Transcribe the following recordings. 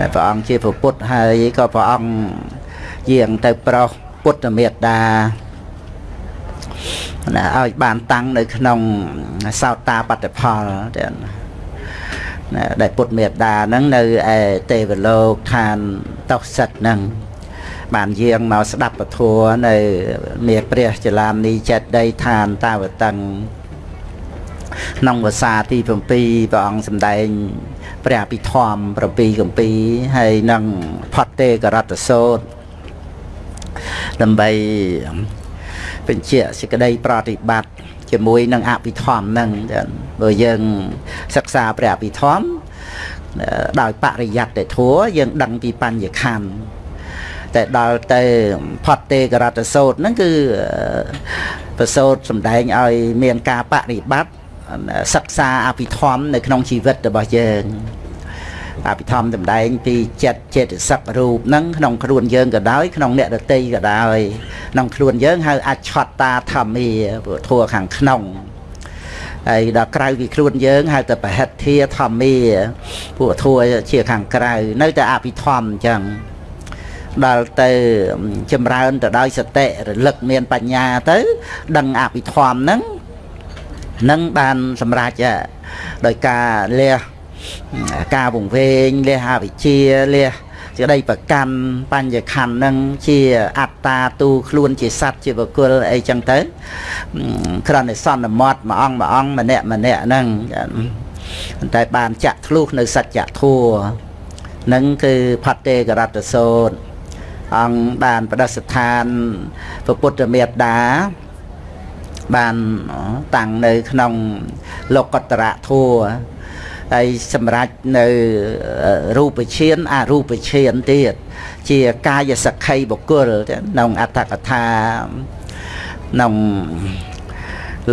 ដែលព្រះអង្គជាព្រះពុទ្ធហើយក៏ព្រះអង្គយាងទៅប្រោសពុទ្ធមេត្តាណាឲ្យបានតាំងនៅក្នុងសោតាបត្តផលទាំងណាដែលពុទ្ធមេត្តាហ្នឹងនៅឯទេវលោកឋានតោសិតហ្នឹងបានយាងមកស្ដាប់ពធនៅមាព្រះចលាមនីចេតដីឋានតាវតឹងក្នុងភាសាទី7ព្រះអង្គសម្ដែង ព្រះអភិធម្ម7កម្ពីហើយនឹងផតទេករតសោតដើម្បីបញ្ជាក់សេចក្តីប្រតិបត្តិជាមួយនឹងអភិធម្មហ្នឹងបើយើងសិក្សាព្រះអភិធម្មដោយបរិយត្តិធัวយើងដឹងពីបញ្ញខណ្ឌតែដល់ទៅផតទេករតសោតហ្នឹងគឺប្រសោតសំដែងឲ្យមានការបរិបត្តិ សិក្សាអភិធម្មនៅក្នុងជីវិតរបស់យើងអភិធម្មសម្ដែងពីចិត្តចេតសិករូបហ្នឹងក្នុងខ្លួនយើងក៏ដោយក្នុងអ្នកដតីក៏ដោយក្នុងខ្លួនយើងហៅអច្ឆតាធម្មាព្រោះធัวខាងក្នុងហើយដល់ក្រៅពីខ្លួនយើងហៅតែបហិទ្ធាធម្មាពួកធัวជាខាងក្រៅ នៅតែអភិធម្មអញ្ចឹងដល់ទៅចម្រើនទៅដោយសតិរលឹកមានបញ្ញាទៅ ដឹងអភិធម្មហ្នឹង នឹងបានសម្រេចដោយការលះការវង្វេងលះអវិជ្ជាលះសេចក្តីប្រកាន់បញ្ញខណ្ឌនឹងជាអត្តាទូខ្លួនជាសត្វជាបុគ្គលអីចឹងទៅគ្រាន់តែសន្មត់មួយអង្គមួយអង្គម្នាក់ម្នាក់ហ្នឹងតែបានចាក់ធ្លុះនៅសច្ចធัวនឹងគឺផតេករតសោតអង្គបានប្រដស្ថានពុទ្ធមេត្តា បានតាំងនៅក្នុងលោកតរៈធัวហើយសម្រាប់នៅរូបឈានអរូបឈានទៀតជាកាយសក្ខីបុគ្គលក្នុងអត្តកថាក្នុង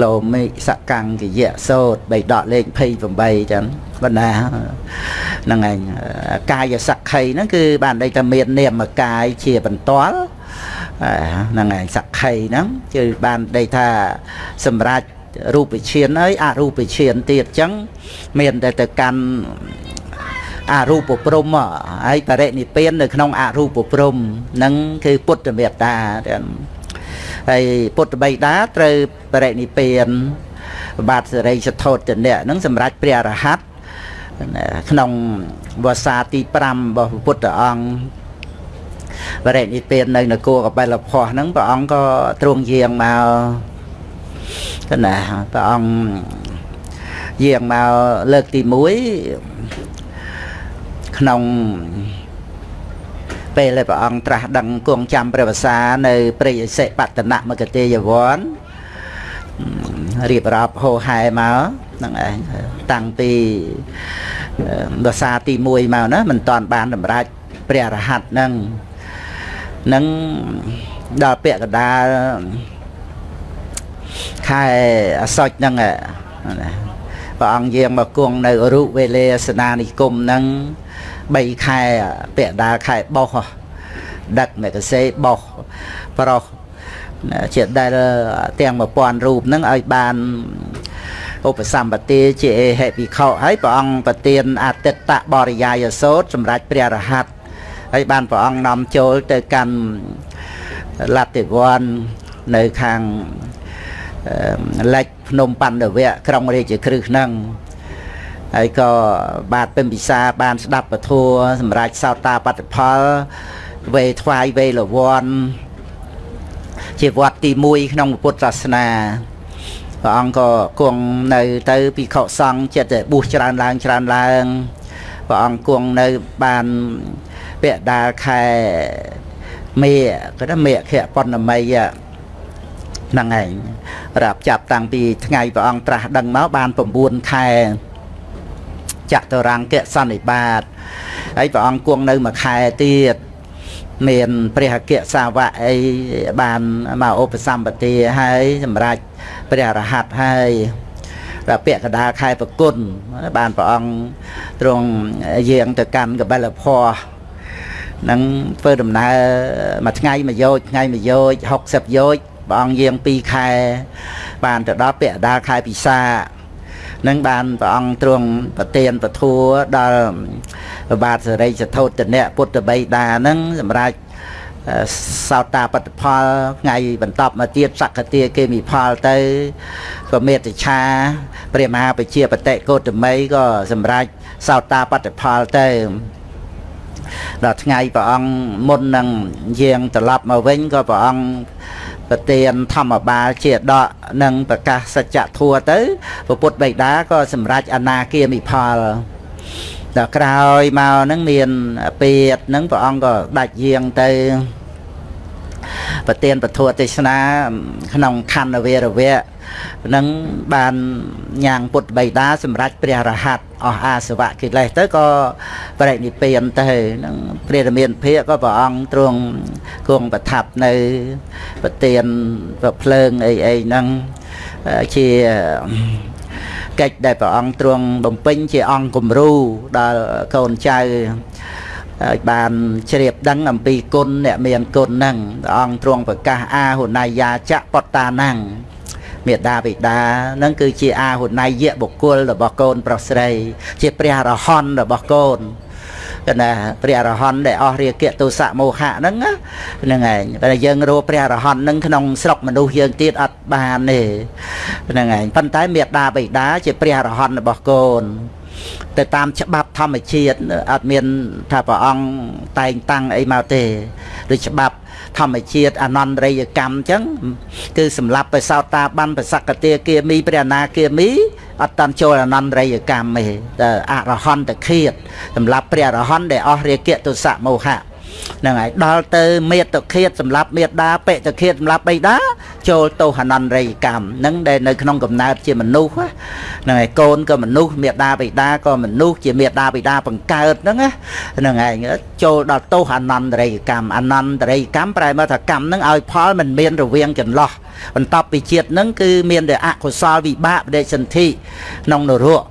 លោមិសកង្គយៈសោតបីដកលេខ28ចឹងបណ្ណាហ្នឹងឯងកាយសក្ខីហ្នឹងគឺបានន័យថាមាននាមកាយជាបន្ទាល់ ហ្នឹងឯងសក្ខីហ្នឹងគឺបានន័យថាសម្រាប់រូបឈានហើយអរូបឈានទៀតអញ្ចឹងមានតែទៅកាន់អរូបព្រំហើយបរិនិព្វាននៅក្នុងអរូបព្រំនឹងគឺពុទ្ធមេត្តាហើយពុទ្ធបិតាត្រូវបរិនិព្វានបាទសិរីសទ្ធោតនៈនឹងសម្រាប់ព្រះរហ័តក្នុងវសាទី5របស់ពុទ្ធអង្គ បរិនិព្វាននៅនគរកបិលភ័សហ្នឹងព្រះអង្គក៏ទ្រង់យាងមកគណាព្រះអង្គយាងមកលើកទី1ក្នុងពេលដែលព្រះអង្គត្រាស់ដឹងគង់ចាំព្រះវសា នៅព្រៃអសិបតនមគតិយវ័នរៀបរាប់ហោហែមកហ្នឹងឯងតាំងពីវសាទី1មកណាមិនតាន់បានសម្រេចព្រះរហ័តហ្នឹង នឹងដល់ពាក្យកដាលខែអសុចហ្នឹងព្រះអង្គយាងមកគង់នៅរុវេលេសនានិគមហ្នឹង3ខែពាក់ដាលខែបោះដឹកមេកសេបោះប្រុសជាដែលទាំង1000រូបហ្នឹងឲ្យបានឧបសម្បទាជាអេហេភិក្ខុហើយព្រះអង្គប្រទានអតិតបរិយាយសោតសម្រាប់ព្រះរហ័ត ហើយបានព្រះអង្គនាំចូលទៅកាន់លទ្ធិវ័ននៅខាងលិចភ្នំបណ្ឌវៈក្រុងរាជក្រឹសហ្នឹងហើយក៏បាទពិមពិសាបានស្ដាប់ពធัวសម្រាប់សោតាបត្តផលវេថ្វាយវេលវ័នជាវត្តទី1ក្នុងពុទ្ធសាសនាព្រះអង្គក៏គង់នៅទៅភិក្ខុសង្ឃចិត្តបួសច្រើនឡើងច្រើនឡើងព្រះអង្គគង់នៅបាន ពាក់ដាលខែមេគាត់ថាមេខៈបណ្ណមីហ្នឹងឯងរាប់ចាប់តាំងពីថ្ងៃព្រះអង្គត្រាស់ដឹងមកបាន9ខែចតុរង្គសន្និបាតហើយព្រះអង្គគង់នៅមួយខែទៀតមានព្រះអគ្គសាវកអីបានមកឧបសម្បទាហើយសម្រាប់ព្រះរហ័តហើយដល់ពាក្យកដាលខែប្រគុណបានព្រះអង្គទ្រង់យាងទៅកាន់កបិលភ័ នឹងធ្វើដំណើរមួយថ្ងៃមួយយោជថ្ងៃមួយយោជ60យោជព្រះអង្គយាង2ខែ បានទៅដល់ពាក់ដាលខែពិសានឹងបានព្រះអង្គទ្រង់ប្រទានពធัวដល់ព្រះបាទសរិសធោតនៈពុទ្ធបិតាហ្នឹងសម្រាប់សោតាបត្តផលថ្ងៃបន្តមកទៀតសក្តិគេមីផលទៅក៏មេត្ឆាព្រះមហាបជាបតិកោតមីក៏សម្រាប់សោតាបត្តផលទៅ ដល់ថ្ងៃព្រះអង្គមុននឹងយាងត្រឡប់មកវិញក៏ព្រះអង្គប្រទានធម្មបាលជាដកនិងប្រកាសសច្ចធัวទៅពពុទ្ធបិតាក៏សម្រេចអនាគាមិផលដល់ក្រោយមកហ្នឹងមានពេតហ្នឹងព្រះអង្គក៏ដាច់យាងទៅប្រទានពធទេសនាក្នុងខណ្ឌវេរវៈ នឹងបានញ៉ាងពុទ្ធបិតាសម្រាប់ព្រះរហ័តអស់អាសវៈកិលេសទៅក៏បរិនិព្វានទៅនឹងព្រះរាមាភិកក៏ព្រះអង្គទ្រង់គង់ប្រថាប់នៅប្រទានប្រភ្លើងអីអីហ្នឹងជាកិច្ចដែលព្រះអង្គទ្រង់បំពេញជាអង្គគំរូដល់កូនចៅហើយបានជ្រាបដឹងអំពីគុណអ្នកមានគុណហ្នឹងព្រះអង្គទ្រង់ប្រកាសអាហុណៃយាចៈបតតាណੰ មេដាបិតានឹងគឺជាអាហុណៃយៈបុគ្គលរបស់កូនប្រុសស្រី ជាព្រះអរហន្តរបស់កូនកណាព្រះអរហន្តដែលអស់រាគៈទោសៈមោហៈហ្នឹងហ្នឹងឯងតែយើងរកព្រះអរហន្តហ្នឹងក្នុងស្រុកមនុស្សយើងទៀតអត់បានទេហ្នឹងឯងប៉ុន្តែមេដាបិតាជាព្រះអរហន្តរបស់កូនទៅតាមច្បាប់ធម្មជាតិអត់មានថាព្រះអង្គតែងតាំងអីមកទេដូចច្បាប់ ធម្មជាតិអនន្តរិយកម្មអញ្ចឹងគឺសម្រាប់បិសោតាបានបសកតាគាមីព្រះអនាគាមីអត់តាន់ចូលអនន្តរិយកម្មទេតែអរហន្តឃាតសម្រាប់ព្រះអរហន្តដែលអស់រាគៈទុសៈមោហៈ ហ្នឹងហើយដល់ទៅមេត្តឃាតសម្រាប់មេត្តាបិតឃាតសម្រាប់បិតាចូលទោសអនន្តរិយកម្មហ្នឹងដែលនៅក្នុងកំណើតជាមនុស្សហ្នឹងហើយកូនក៏មនុស្សមេត្តាបិតាក៏មនុស្សជាមេត្តាបិតាបង្កើតហ្នឹងហ្នឹងឯងចូលដល់ទោសអនន្តរិយកម្មអនន្តរិយកម្មប្រែមកថាកម្មហ្នឹងឲ្យផលមិនមានរវាងចន្លោះបន្ទាប់ពីជាតិហ្នឹងគឺមានតែអកុសលវិបាកបដិសន្ធិក្នុងនរក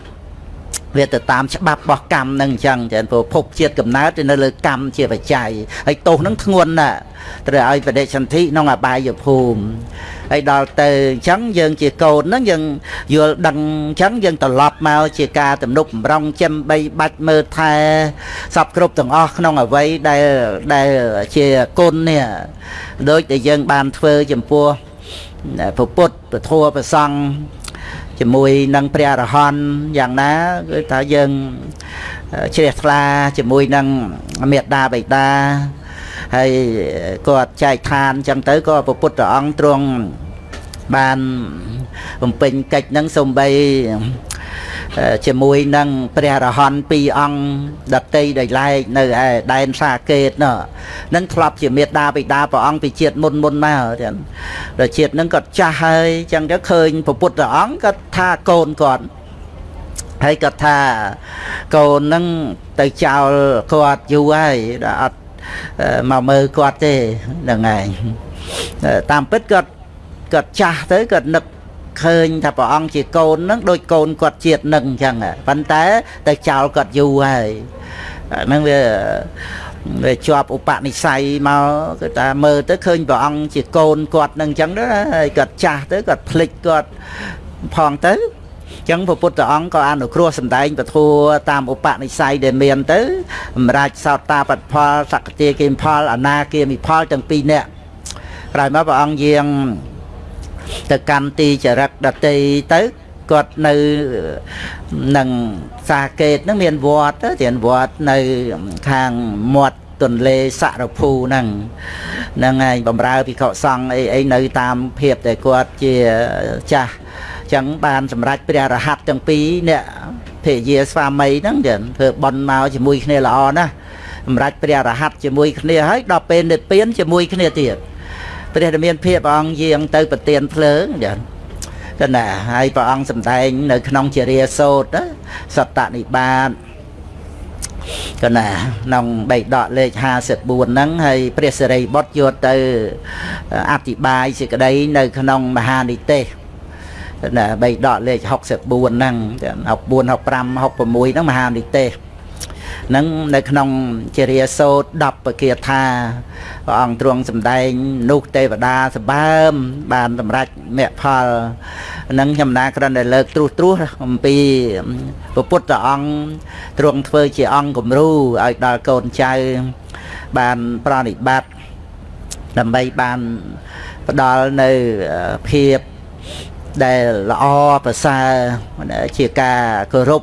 វាទៅតាមច្បាប់របស់កម្មនឹងអញ្ចឹងចឹងព្រោះភពជាតិកំណើតទៅនៅលើកម្មជាបច្ច័យហើយទោសនឹងធ្ងន់ណាស់ត្រូវឲ្យបដិសន្ធិក្នុងអបាយភូមិហើយដល់ទៅអញ្ចឹងយើងជាកូនហ្នឹងយើងយល់ដឹងអញ្ចឹងយើងត្រឡប់មកជាការទំនុកបំរុងចិញ្បីបាច់មើលថែសពគ្រប់ទាំងអស់ក្នុងអវ័យដែលដែលជាគុណនេះដូចដែលយើងបានធ្វើចំពោះពុទ្ធពធប្រសង់ ជាមួយនឹងព្រះអរហន្តយ៉ាងណាគឺថាយើងជ្រះថ្លាជាមួយនឹងមេត្តាបិតាហើយគាត់ចែកឋានអញ្ចឹងទៅក៏ព្រះពុទ្ធអង្គទ្រង់បានបំពេញកិច្ចនឹងសំបី ជាមួយនឹងព្រះរហន្តពីរអង្គដតីដែលឡែកនៅឯដែនសាកេតនោះនឹងធ្លាប់ជាមេត្តាបិតាព្រះអង្គពីជាតិមុនមុនមកចឹងដល់ជាតិនឹងគាត់ចាស់ហើយចឹងទៅឃើញព្រះពុទ្ធអង្គគាត់ថាកូនគាត់ហើយគាត់ថាកូននឹងទៅចោលគាត់យូរហើយដល់អត់មកមើលគាត់ទេហ្នឹងឯងតាមពិតគាត់គាត់ចាស់ទៅគាត់នឹក ឃើញថាព្រះអង្គជាកូននឹងដូចកូនគាត់ជាតិនឹងអញ្ចឹងប៉ុន្តែទៅចោលគាត់យូរហើយហ្នឹងវាវាជាប់ឧបនិស្ស័យមកគឺថាមើលទៅឃើញព្រះអង្គជាកូនគាត់នឹងអញ្ចឹងទៅហើយគាត់ចាស់ទៅគាត់ភ្លេចគាត់ផងទៅចឹងព្រះពុទ្ធអង្គក៏អនុគ្រោះសម្ដែងពធតាមឧបនិស្ស័យដែលមានទៅសម្រាប់សោតតាបត្តផលសក្តិគិមផលអនាគិមិផលទាំងពីរនាក់ក្រោយមកព្រះអង្គយាង ទៅកម្មទីចរិតដតីទៅគាត់នៅនឹងសាកេតហ្នឹងមានវត្តទៅមានវត្តនៅខាងមាត់ទន្លេសរភូហ្នឹងហ្នឹងឯងបំរើភិក្ខុសង្ឃអីអីនៅតាមភាពដែលគាត់ជាចាស់ចឹងបានសម្រេចព្រះរហ័តទាំងពីរអ្នកភរិយាស្វាមីហ្នឹងចឹងធ្វើបន់មកជាមួយគ្នាល្អណាស់សម្រេចព្រះរហ័តជាមួយគ្នាហើយដល់ពេលនិព្វានជាមួយគ្នាទៀត ព្រះរាមាភិបព្រះអង្គយាងទៅប្រទៀនភ្លើងចឹងទៅណាហើយព្រះអង្គសម្ដែងនៅក្នុងជារាសោតសតនិបាតកណាក្នុងបេដកលេខ54ហ្នឹងហើយព្រះសិរីបុត្រយកទៅអធិប្បាយសេចក្តីនៅក្នុងមហានិទេសណាបេដកលេខ64ហ្នឹង64 65 66ហ្នឹងមហានិទេស នឹងនៅក្នុងជារាសោត10ពគាថាព្រះអង្គទ្រង់សម្ដែងនោះទេវតាសម្បើម បានសម្រេចមគ្គផលនឹងខ្ញុំណាគ្រាន់តែលើកត្រួសត្រាសអំពីព្រះពុទ្ធអង្គទ្រង់ធ្វើជាអង្គគំរូឲ្យដល់កូនចៅបានប្រណិប័តដើម្បីបានផ្ដល់នៅភាពដែលល្អប្រសើរជាការគោរព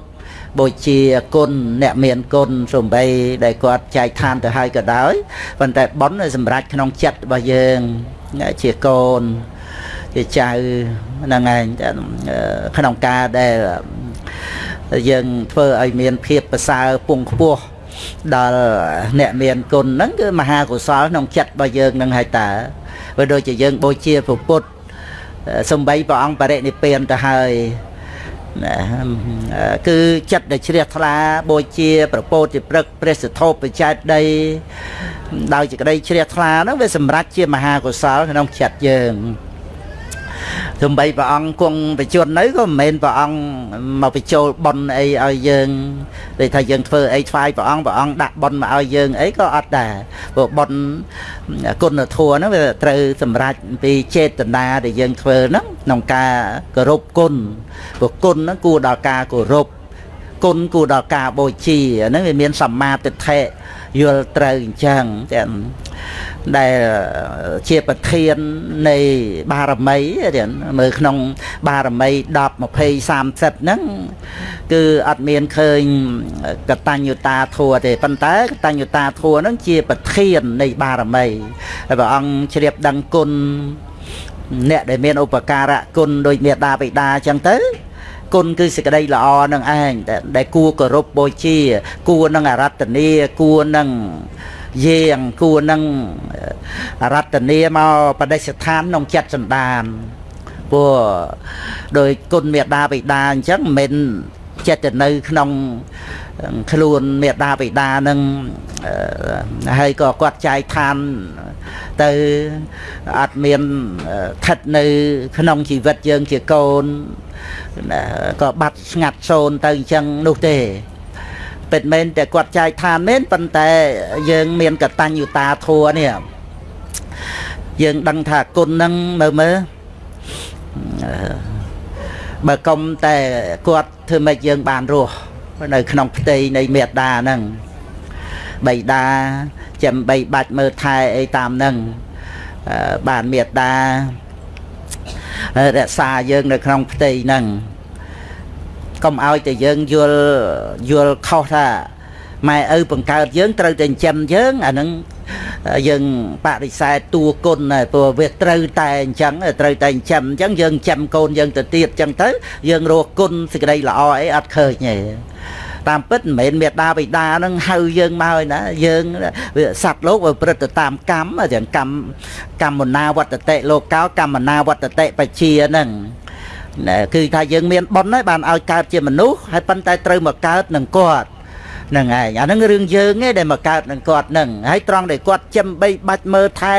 បូជាគុណអ្នកមានគុណសំបីដែលគាត់ចែកឋានទៅហើយក៏ដោយប៉ុន្តែប៉ុនសម្រាប់ក្នុងចិត្តរបស់យើងជាកូនជាចៅហ្នឹងឯងក្នុងការដែលយើងធ្វើឲ្យមានភាពប្រសើរពងខ្ពស់ដល់អ្នកមានគុណហ្នឹងគឺមហាកុសលក្នុងចិត្តរបស់យើងនឹងហើយតើបើដូចជាយើងបូជាព្រះពុទ្ធសំបីព្រះអង្គបរិនិព្វានទៅហើយ ណាគឺចិត្តដែលជ្រះថ្លាបូជាប្រពោតិព្រឹកព្រះសធោបច្ច័យដីដោយសេចក្តីជ្រះថ្លាហ្នឹងវាសម្រេចជាមហាកុសលក្នុងចិត្តយើង ទោះបីព្រះអង្គគង់បច្ចុប្បន្ននៅក៏មិនមែនព្រះអង្គមកបញ្ចូលប៉ុនអីឲ្យយើងដូចថាយើងធ្វើអីថ្វាយព្រះអង្គព្រះអង្គដាក់ប៉ុនមកឲ្យយើងអីក៏អត់ដែរព្រោះប៉ុនគុណធម៌ហ្នឹងវាត្រូវសម្រេចពីចេតនាដែលយើងធ្វើហ្នឹងក្នុងការគោរពគុណព្រោះគុណហ្នឹងគួរដល់ការគោរពគុណគួរដល់ការបូជាហ្នឹងវាមានសម្មាទិដ្ឋិ យល់ត្រូវអញ្ចឹងទាំងដែលជាប្រធាននៃបារមីរៀនមើលក្នុង បារមី10 20 30ហ្នឹងគឺអត់មានឃើញកតញ្ញុតាធัวទេប៉ុន្តែកតញ្ញុតាធัวហ្នឹងជាប្រធាននៃបារមីហើយព្រះអង្គជ្រាបដឹងគុណអ្នកដែលមានឧបការៈគុណដោយមេដាបិតាអញ្ចឹងទៅ គុណគឺសេចក្តីល្អនឹងឯងដែលគួរគោរពបូជា គួរនឹងអរតនីគួរនឹងយាងគួរនឹងរតនាមកបដិស្ថានក្នុងចិត្តសន្តានព្រោះដោយគុណមេដាបិតាអញ្ចឹងមិនមែន ចិត្តនៅក្នុងខ្លួនមេដាបិតានឹងហើយក៏គាត់ចាយឋានទៅអត់មានស្ថិតនៅ ក្នុងជីវិតយើងជាកូនក៏បាត់ស្ងាត់សូន្យទៅអញ្ចឹងនោះទេពិតមែនតែគាត់ចាយឋានមែនប៉ុន្តែយើងមានកតញ្ញុតាធัวនេះយើងដឹងថាគុណហ្នឹងមើលមើល បើកុំតែគាត់ធ្វើម៉េចយើងបានរស់នៅក្នុងផ្ទៃនៃមេត្តាហ្នឹងបៃតាចាំបីបាច់មើលថែអីតាមហ្នឹងបានមេត្តារក្សាយើងនៅក្នុងផ្ទៃហ្នឹងកុំឲ្យតែយើងយល់យល់ខុសថាម៉ែឪបង្កើតយើងត្រូវតែចិញ្ចឹមយើងអានឹង យើងបដិសេធតួគុណហើយព្រោះវាត្រូវតែអញ្ចឹងត្រូវតែចិញ្ចឹមអញ្ចឹងយើងចិញ្ចឹមកូនយើងទៅទៀតអញ្ចឹងទៅយើងរកគុណសេចក្តីល្អអីអត់ឃើញទេតាមពិតមិនមែនមេដាបិតានឹងហៅយើងមកឯណាយើងវាសត្វលោកវាប្រព្រឹត្តទៅតាមកម្មទាំងកម្មកម្មណាវត្តតិលោកោកម្មណាវត្តតិបជាហ្នឹងគឺថាយើងមានបុណ្យហើយបានឲ្យកើតជាមនុស្សហើយប៉ុន្តែត្រូវមកកើតនឹងគាត់ហ្នឹងឯងអាហ្នឹងរឿងយើងឯងដែលមកកើតនឹងគាត់ហ្នឹងហើយត្រង់ដែលគាត់ចំបីបាច់មើលថែ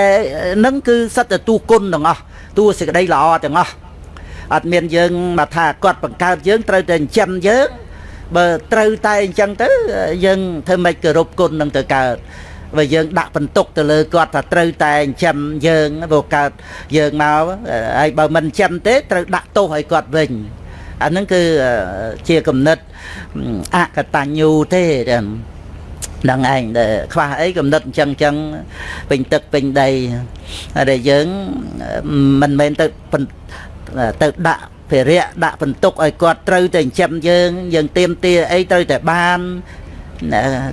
ហ្នឹងគឺសិតតែទូគុណទាំងអស់ទូសេចក្តីល្អទាំងអស់អត់មានយើងមកថាគាត់បង្កើតយើងត្រូវតែចិញ្ចឹមយើងបើត្រូវតែអញ្ចឹងទៅយើងធ្វើម៉េចគោរពគុណនឹងទៅកើតបើយើងដាក់បន្ទុកទៅលើគាត់ថាត្រូវតែចិញ្ចឹមយើងព្រោះកើតយើងមកហើយបើមិនចិញ្ចឹមទេត្រូវដាក់ទោសឲ្យគាត់វិញ អាហ្នឹងគឺជាគំនិតអកតញ្ញូទេទាំងដឹងឯងដែលខ្វះអីកំណត់អញ្ចឹងអញ្ចឹងពេញទឹកពេញដីដែលយើងមិនមែនទៅទៅដាក់ភារៈដាក់បន្ទុកឲ្យគាត់ត្រូវតែចិញ្ចឹមយើងយើងទៀមទាអីត្រូវតែបាន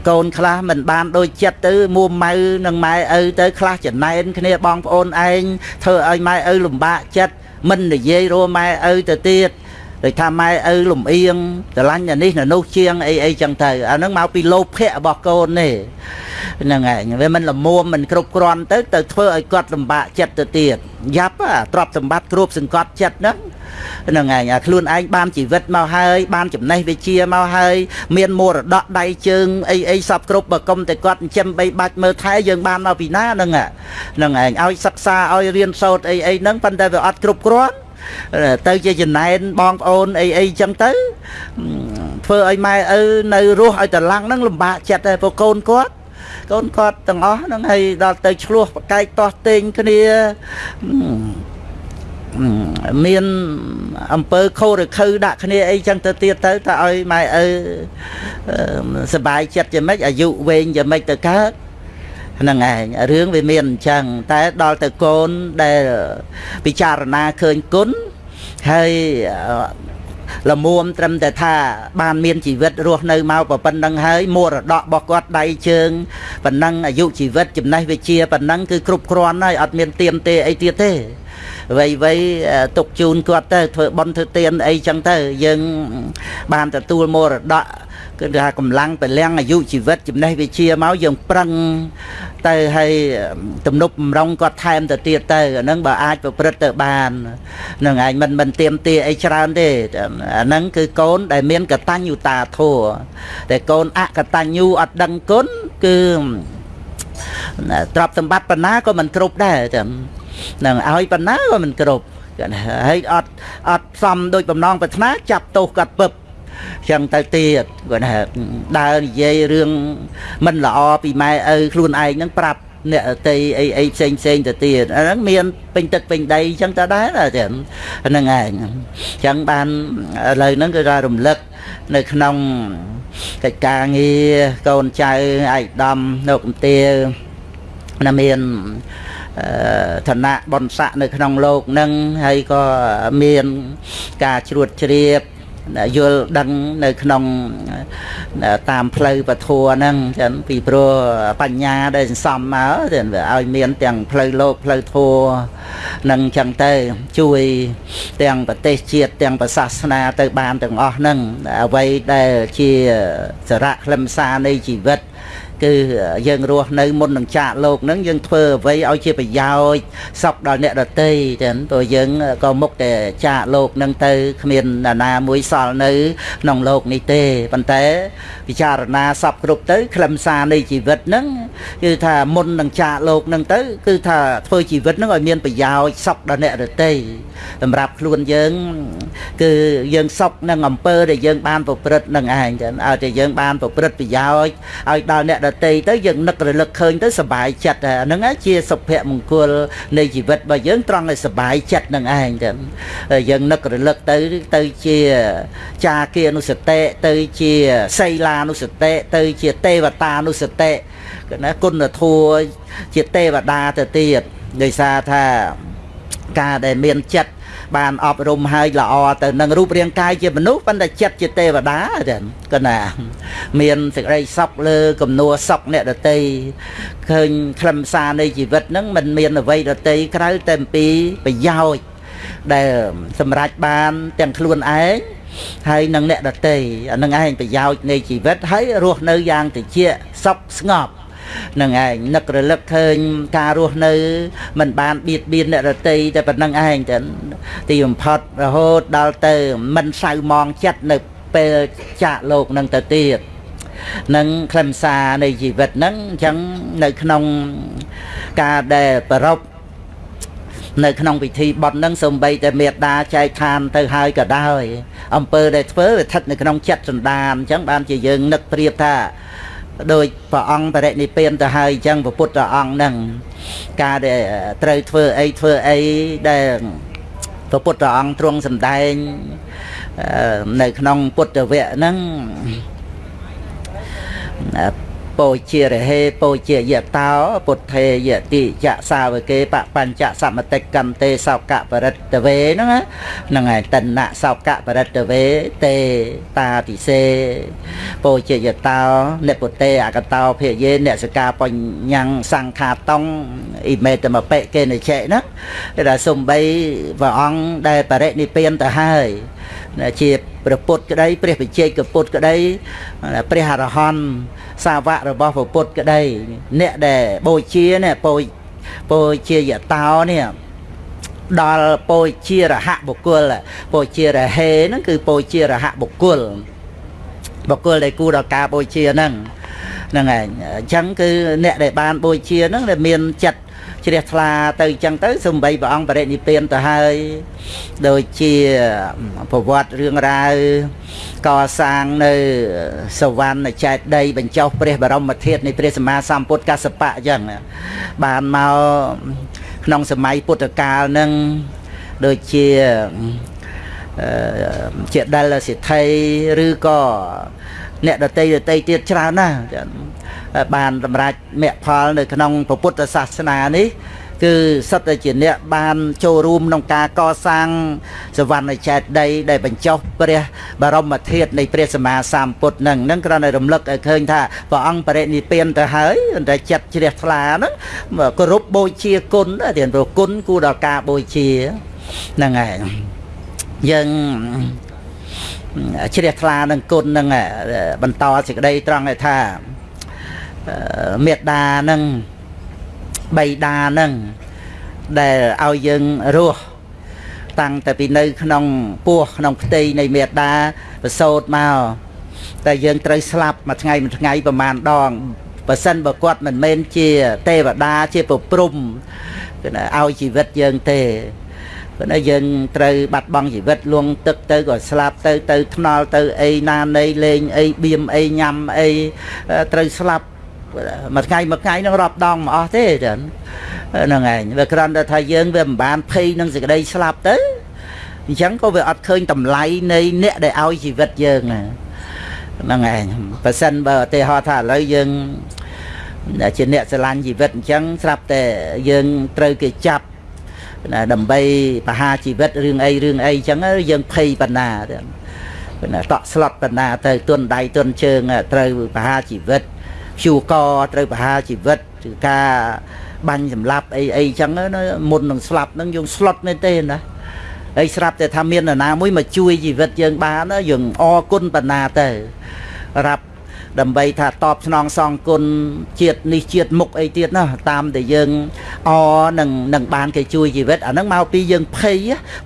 កូនខ្លះមិនបានដូចចិត្តទៅមួម៉ៅនឹងម៉ែឪទៅខ្លះចំណែនគ្នាបងប្អូនឯងធ្វើឲ្យម៉ែឪលំបាកចិត្តមិននិយាយរួម៉ែឪទៅទៀត ដូចថាម៉ែឪលំអៀងស្រឡាញ់អានេះនោះជាងអីអីចឹងទៅអានឹងមកពីលោភៈរបស់កូននេះហ្នឹងឯងវាមិនលមួមមិនគ្រប់គ្រាន់ទៅទៅធ្វើឲ្យគាត់លំបាកចិត្តទៅទៀតយ៉ាប់ទ្រព្យសម្បត្តិគ្រប់សង្កត់ចិត្តហ្នឹងហ្នឹងឯងអាខ្លួនឯងបានជីវិតមកហើយបានចំណេះវិជ្ជាមកហើយមានមរតកដៃជើងអីអីសពគ្រប់បើកុំតែគាត់ចិញ្ចឹមបីបាច់មើលថែយើងបានមកពីណាហ្នឹងហ្នឹងឯងឲ្យសិក្សាឲ្យរៀនសូត្រអីអីហ្នឹងប៉ុន្តែវាអត់គ្រប់គ្រាន់ ទៅជាចំណែនបងប្អូនអីអីចឹងទៅធ្វើឲ្យម៉ែឪនៅរស់ឲ្យតឡាំងហ្នឹងលំបាកចិត្តដែរព្រោះកូនគាត់កូនគាត់ទាំងអស់ហ្នឹងហើយដល់ទៅឆ្លោះប្រកែកតោះតេងគ្នាមានអំពើខុសឬខើដាក់គ្នាអីចឹងទៅទៀតទៅតើឲ្យម៉ែឪសុបាយចិត្តយ៉ាងម៉េចអាយុវែងយ៉ាងម៉េចទៅកើត ហ្នឹងឯងរឿងវាមានអញ្ចឹងតែដល់ទៅកូនដែលពិចារណាឃើញគុណហើយលមួមត្រឹមតែថាបានមានជីវិតរស់នៅមកប៉ុណ្្នឹងហើយមរតករបស់គាត់ដៃជើងប៉ុណ្ណឹងអាយុជីវិតចំណេះវិជ្ជាប៉ុណ្ណឹងគឺគ្រប់គ្រាន់ហើយអត់មានទៀមទេអីទៀតទេអ្វីអ្វីទុកជូនគាត់ទៅធ្វើបន់ធ្វើទៀនអីចឹងទៅយើងបានទទួលមរតក គឺថាកម្លាំងពលំអាយុជីវិតចំណេះវិជ្ជាមកយើងប្រឹងទៅឲ្យទំនប់បំរុងគាត់ថែមទៅទៀតទៅអាហ្នឹងបើអាចប្រព្រឹត្តទៅបាននឹងឯងមិនមិនទៀមទាអីច្រើនទេអាហ្នឹងគឺកូនដែលមានកតញ្ញុតាធម៌តែកូនអកតញ្ញូអត់ដឹងគុណគឺទ្រព្យសម្បត្តិបណ្ណាក៏មិនគ្រប់ដែរចាំនឹងឲ្យបណ្ណាក៏មិនគ្រប់ហើយអត់អត់សំដូចបំណងប្រាថ្នាចាប់ទោសកាត់ពឹប ចឹងទៅទៀតគាត់ថាដើរនិយាយរឿងមិនល្អពីម៉ែឪខ្លួនឯងហ្នឹងប្រាប់អ្នកតីអីអីផ្សេងផ្សេងទៅទៀតអាហ្នឹងមានពេញទឹកពេញដីចឹងទៅដែរចឹងហ្នឹងឯងចឹងបានឥឡូវហ្នឹងគឺថារំលឹកនៅក្នុងកិច្ចការងារកូនចៅឯកឧត្តមនៅកំទាណាមានឋានៈបនស័កនៅក្នុងលោកនឹងហើយក៏មានការជ្រួតជ្រាប យល់ដឹងនៅក្នុងតាមផ្លូវពធัวហ្នឹងចឹងពីព្រោះបញ្ញាដែលសន្សំមកចឹងវាឲ្យមានទាំងផ្លូវលោកផ្លូវធัวនឹងចឹងទៅជួយទាំងប្រទេសជាតិទាំងប្រសាសនាទៅបានទាំងអស់ហ្នឹងអ្វីដែលជាសារៈខ្លឹមសារនៃជីវិត គឺយើងរស់នៅមុននឹងចាកលោកនឹងយើងធ្វើអ្វីឲ្យជាប្រយោជន៍សពដល់អ្នកដតីចឹងព្រោះយើងក៏មុខតែចាកលោកនឹងទៅគ្មានណានាមួយសល់នៅក្នុងលោកនេះទេប៉ុន្តែពិចារណាសពគ្រប់ទៅខ្លឹមសារនៃជីវិតហ្នឹងគឺថាមុននឹងចាកលោកនឹងទៅគឺថាធ្វើជីវិតហ្នឹងឲ្យមានប្រយោជន៍សពដល់អ្នកដតីសម្រាប់ខ្លួនយើងគឺយើងសុខនឹងអំពើដែលយើងបានប្រព្រឹត្តនឹងឯងចឹងឲ្យតែយើងបានប្រព្រឹត្តប្រយោជន៍ឲ្យដល់អ្នកដតីទៅយើងនឹករលឹកឃើញទៅសុបាយចិត្តអាហ្នឹងជាសុភមង្គលនៃជីវិតរបស់យើងត្រង់ឲ្យសុបាយចិត្តនឹងឯងចឹងយើងនឹករលឹកទៅទៅជាចាគានុសតិទៅជាសីលានុសតិទៅជាទេវតានុសតិណាគុណធម៌ជាទេវតាទៅទៀតដោយសារថាការដែលមានចិត្ត បានអប់រំហើយល្អទៅនឹងរូបរាងកាយជាមនុស្សប៉ុន្តែចិត្តជាទេវតាចឹងកណាមានសេចក្តីសុខលើកំនួសុខអ្នកដតីឃើញខ្លឹមសារនៃជីវិតហ្នឹងมันមានអ្វីដតីក្រៅតែអំពីប្រយោជន៍ដែលសម្រេចបានទាំងខ្លួនឯងហើយនឹងអ្នកដតីអានឹងឯងប្រយោជន៍នៃជីវិតហើយរស់នៅយ៉ាងត្រជាក់សុខស្ងប់ នឹងឯងនឹករលឹកឃើញការរស់នៅមិនបានបៀតបៀនអ្នករតីតែប៉ុណ្្នឹងឯងទៅទីបំផុតរហូតដល់ទៅមិនសៅมองចិត្តនៅពេលចាកលោកនឹងទៅទៀតនឹងខ្លឹមសារនៃជីវិតហ្នឹងអញ្ចឹងនៅក្នុងការដែលប្រពនៅក្នុងពិធីបន់នឹងសំបីតែមេដាចែកឋានទៅហើយក៏ដោយអំពើដែលធ្វើវាស្ថិតនៅក្នុងចិត្តសន្តានអញ្ចឹងបានជាយើងនឹកប្រៀបថា ដោយព្រះអង្គបរិនិព្វានទៅហើយអញ្ចឹងព្រះពុទ្ធអង្គហ្នឹងការដែលត្រូវធ្វើអីធ្វើអីដែលព្រះពុទ្ធអង្គទ្រង់សម្ដែងនៅក្នុងពុទ្ធវគ្គហ្នឹង ពោជារហេពោជាយតោពុទ្ធេយតិចសាវកេបបញ្ចសមតិកម្មទេសោកបរិត្តវេហ្នឹងហ្នឹងហើយតនៈសោកបរិត្តវេទេតាតិសេពោជាយតោនិពុទេអកតោភិយេអ្នកសកាបញ្ញសង្ខាតងអ៊ីមេតមបិកេនចេហ្នឹងគេថាសំបីព្រះអង្គដែលបរិនិព្វានទៅហើយជា ព្រះពុទ្ធក្តីព្រះវិជ័យកពុទ្ធក្តីព្រះអរហន្តសាវករបស់ព្រះពុទ្ធក្តីអ្នកដែលបូជានេះបូបូជាយតោនេះដល់ពោជារហបុគ្គលពោជារហេហ្នឹងគឺពោជារហបុគ្គលបុគ្គលដែលគួរដល់ការបូជាហ្នឹងហ្នឹងឯងអញ្ចឹងគឺអ្នកដែលបានបូជាហ្នឹងដែលមានចិត្ត ជ្រះថ្លាទៅអញ្ចឹងទៅសំបីព្រះអង្គបរិនិព្វានទៅហើយដូចជាប្រវត្តិរឿងរ៉ាវកសាងនៅសវណ្ណចេតដីបញ្ចុះព្រះបរមធាតុនៃព្រះសម្មាសម្ពុទ្ធកសបៈអញ្ចឹងបានមកក្នុងសម័យពុទ្ធកាលនឹងដូចជាជាដិលសិទ្ធិឬក៏អ្នកដតីដតីទៀតច្រើនណាស់ បានសម្រេចមគ្គផលនៅក្នុងពុទ្ធសាសនានេះគឺសិតតែជាអ្នកបានចូលរួមក្នុងការកសាងសវណ្ណចេតដីដែលបញ្ចុះព្រះបរមធាតុនៃព្រះសម្មាសម្ពុទ្ធនឹងនឹងគ្រាន់តែរំលឹកឲ្យឃើញថាព្រះអង្គបរិនិព្វានទៅហើយតែចិត្តជ្រះថ្លាហ្នឹងគោរពបូជាគុណទៀតព្រោះគុណគួរដល់ការបូជាហ្នឹងហើយយើងជ្រះថ្លានឹងគុណនឹងបន្តសេចក្តីត្រង់ថា មេត្តានឹងបៃតានឹងដែលឲ្យយើងរស់តាំងតែពីនៅ ក្នុងពោះក្នុងផ្ទៃនៃមេត្តាប្រសូតមកតែយើងត្រូវស្លាប់មួយថ្ងៃមួយថ្ងៃប្រហែលដងបើសិនបើគាត់មិនមែនជាទេវតាជាប្រព្រំគឺឲ្យជីវិតយើងទេព្រោះយើងត្រូវបាត់បង់ជីវិតលួងទឹកទៅក៏ស្លាប់ទៅទៅថ្នល់ទៅអីណានៃលេងអីបៀមអីញ៉ាំអីត្រូវស្លាប់ មួយថ្ងៃមួយថ្ងៃនឹងរាប់ដងមកអស់ទេចឹងហ្នឹងឯងវាគ្រាន់តែថាយើងវាមិនបានភ័យនឹងសេចក្តីស្លាប់ទៅអញ្ចឹងក៏វាអត់ឃើញតម្លៃនៃអ្នកដែលឲ្យជីវិតយើងហ្នឹងឯងបើសិនបើឧទាហរណ៍ថាឥឡូវយើងជាអ្នកស្រឡាញ់ជីវិតអញ្ចឹងស្រាប់តែយើងត្រូវគេចាប់ណាដើម្បីបហាជីវិតរឿងអីរឿងអីអញ្ចឹងយើងភ័យបណ្ណាទៅណាតក់ស្លុតបណ្ណាទៅទុនដៃទុនជើងត្រូវបហាជីវិត ព្យូកត្រូវបហាជីវិតគឺការបាញ់សម្លាប់អីអីចឹងមុននឹងស្លាប់នឹងយើងស្លុតមែនទេណាហើយស្រាប់តែថាមាននរណាមួយមកជួយជីវិតយើងបានយើងអរគុណបណ្ណាទៅរាប់ដើម្បីថាតបស្នងសងគុណជាតិនេះជាតិមុខអីទៀតណាតាមដែលយើងអនឹងនឹងបានគេជួយជីវិតអាហ្នឹងមកពីយើងភ័យ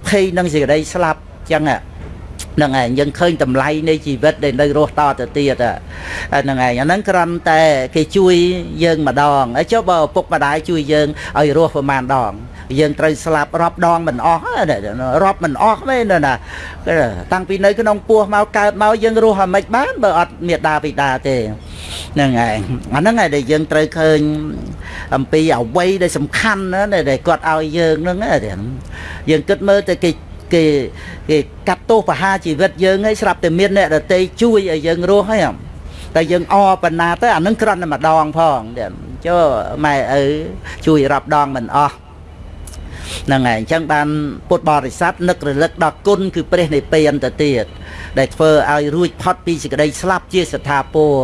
ភ័យនឹងសេចក្តីស្លាប់ចឹងហ្នឹង ឯងយើងឃើញតម្លៃនៃជីវិតដែលនៅរស់តទៅទៀតហ្នឹងឯងអាហ្នឹងគ្រាន់តែគេជួយយើងម្ដងហើយចុះបើឪពុកម្ដាយជួយយើងឲ្យរស់ប្រហែលដង យើងត្រូវស្លាប់រាប់ដងមិនអស់រាប់មិនអស់ទេណាតាំងពីនៅក្នុងពោះមកកើតមកយើងរស់ឲ្យមិនបានបើអត់មេដាបិតាទេហ្នឹងឯងអាហ្នឹងឯងដែលយើងត្រូវឃើញអំពីអវ័យដែលសំខាន់ណាដែលគាត់ឲ្យយើងហ្នឹងយើងគិតមើលទៅគេ គេគេកាត់ទោសបហាជីវិតយើងហើយស្រាប់តែមានអ្នកដតីជួយឲ្យយើងរស់ហើយតែយើងអបណ្ណាទៅអានឹងគ្រាន់តែម្ដងផងចុះម៉ែឪជួយរាប់ដងមិនអស់ហ្នឹងហើយអញ្ចឹងបានពុទ្ធបរិស័ទនឹករលឹកដល់គុណគឺព្រះនិព្វានទៅទៀតដែលធ្វើឲ្យរួចផុតពីសេចក្តីស្លាប់ជាស្ថាពរ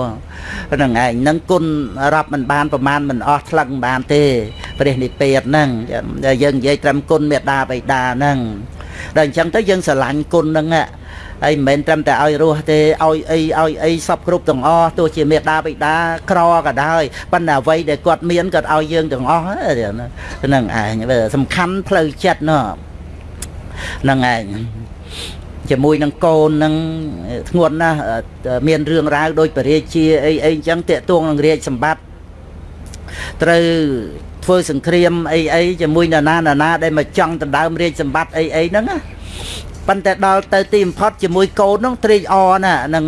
ហ្នឹងឯងនឹងគុណរាប់មិនបានប្រមាណមិនអស់ថ្លឹងមិនបានទេព្រះនិព្វានហ្នឹងយើងនិយាយត្រឹមគុណមេត្តាបិតាហ្នឹង ដល់អញ្ចឹងទៅយើងស្រឡាញ់គុណហ្នឹងហើយមិនមែនត្រឹមតែឲ្យរស់ទេឲ្យអីឲ្យអីសពគ្រប់ទាំងអស់ទោះជាមេដាបិតាក្រក៏ដោយប៉ុន្តែអ្វីដែលគាត់មានគាត់ឲ្យយើងទាំងអស់ហ្នឹងឯងសំខាន់ផ្លូវចិត្តនោះហ្នឹងឯងជាមួយនឹងកូននឹងធ្ងន់ណាស់មានរឿងរ៉ាវដូចបរិជាអីអីអញ្ចឹងតាកទួងនឹងរាជសម្បត្តិត្រូវ ធ្វើសង្គ្រាមអីអីជាមួយនរណានរណាដែលមកចង់ដណ្ដើមរាជសម្បត្តិអីអីហ្នឹងណាប៉ុន្តែដល់ទៅទីបំផុតជាមួយកូននោះត្រេកអរណានឹង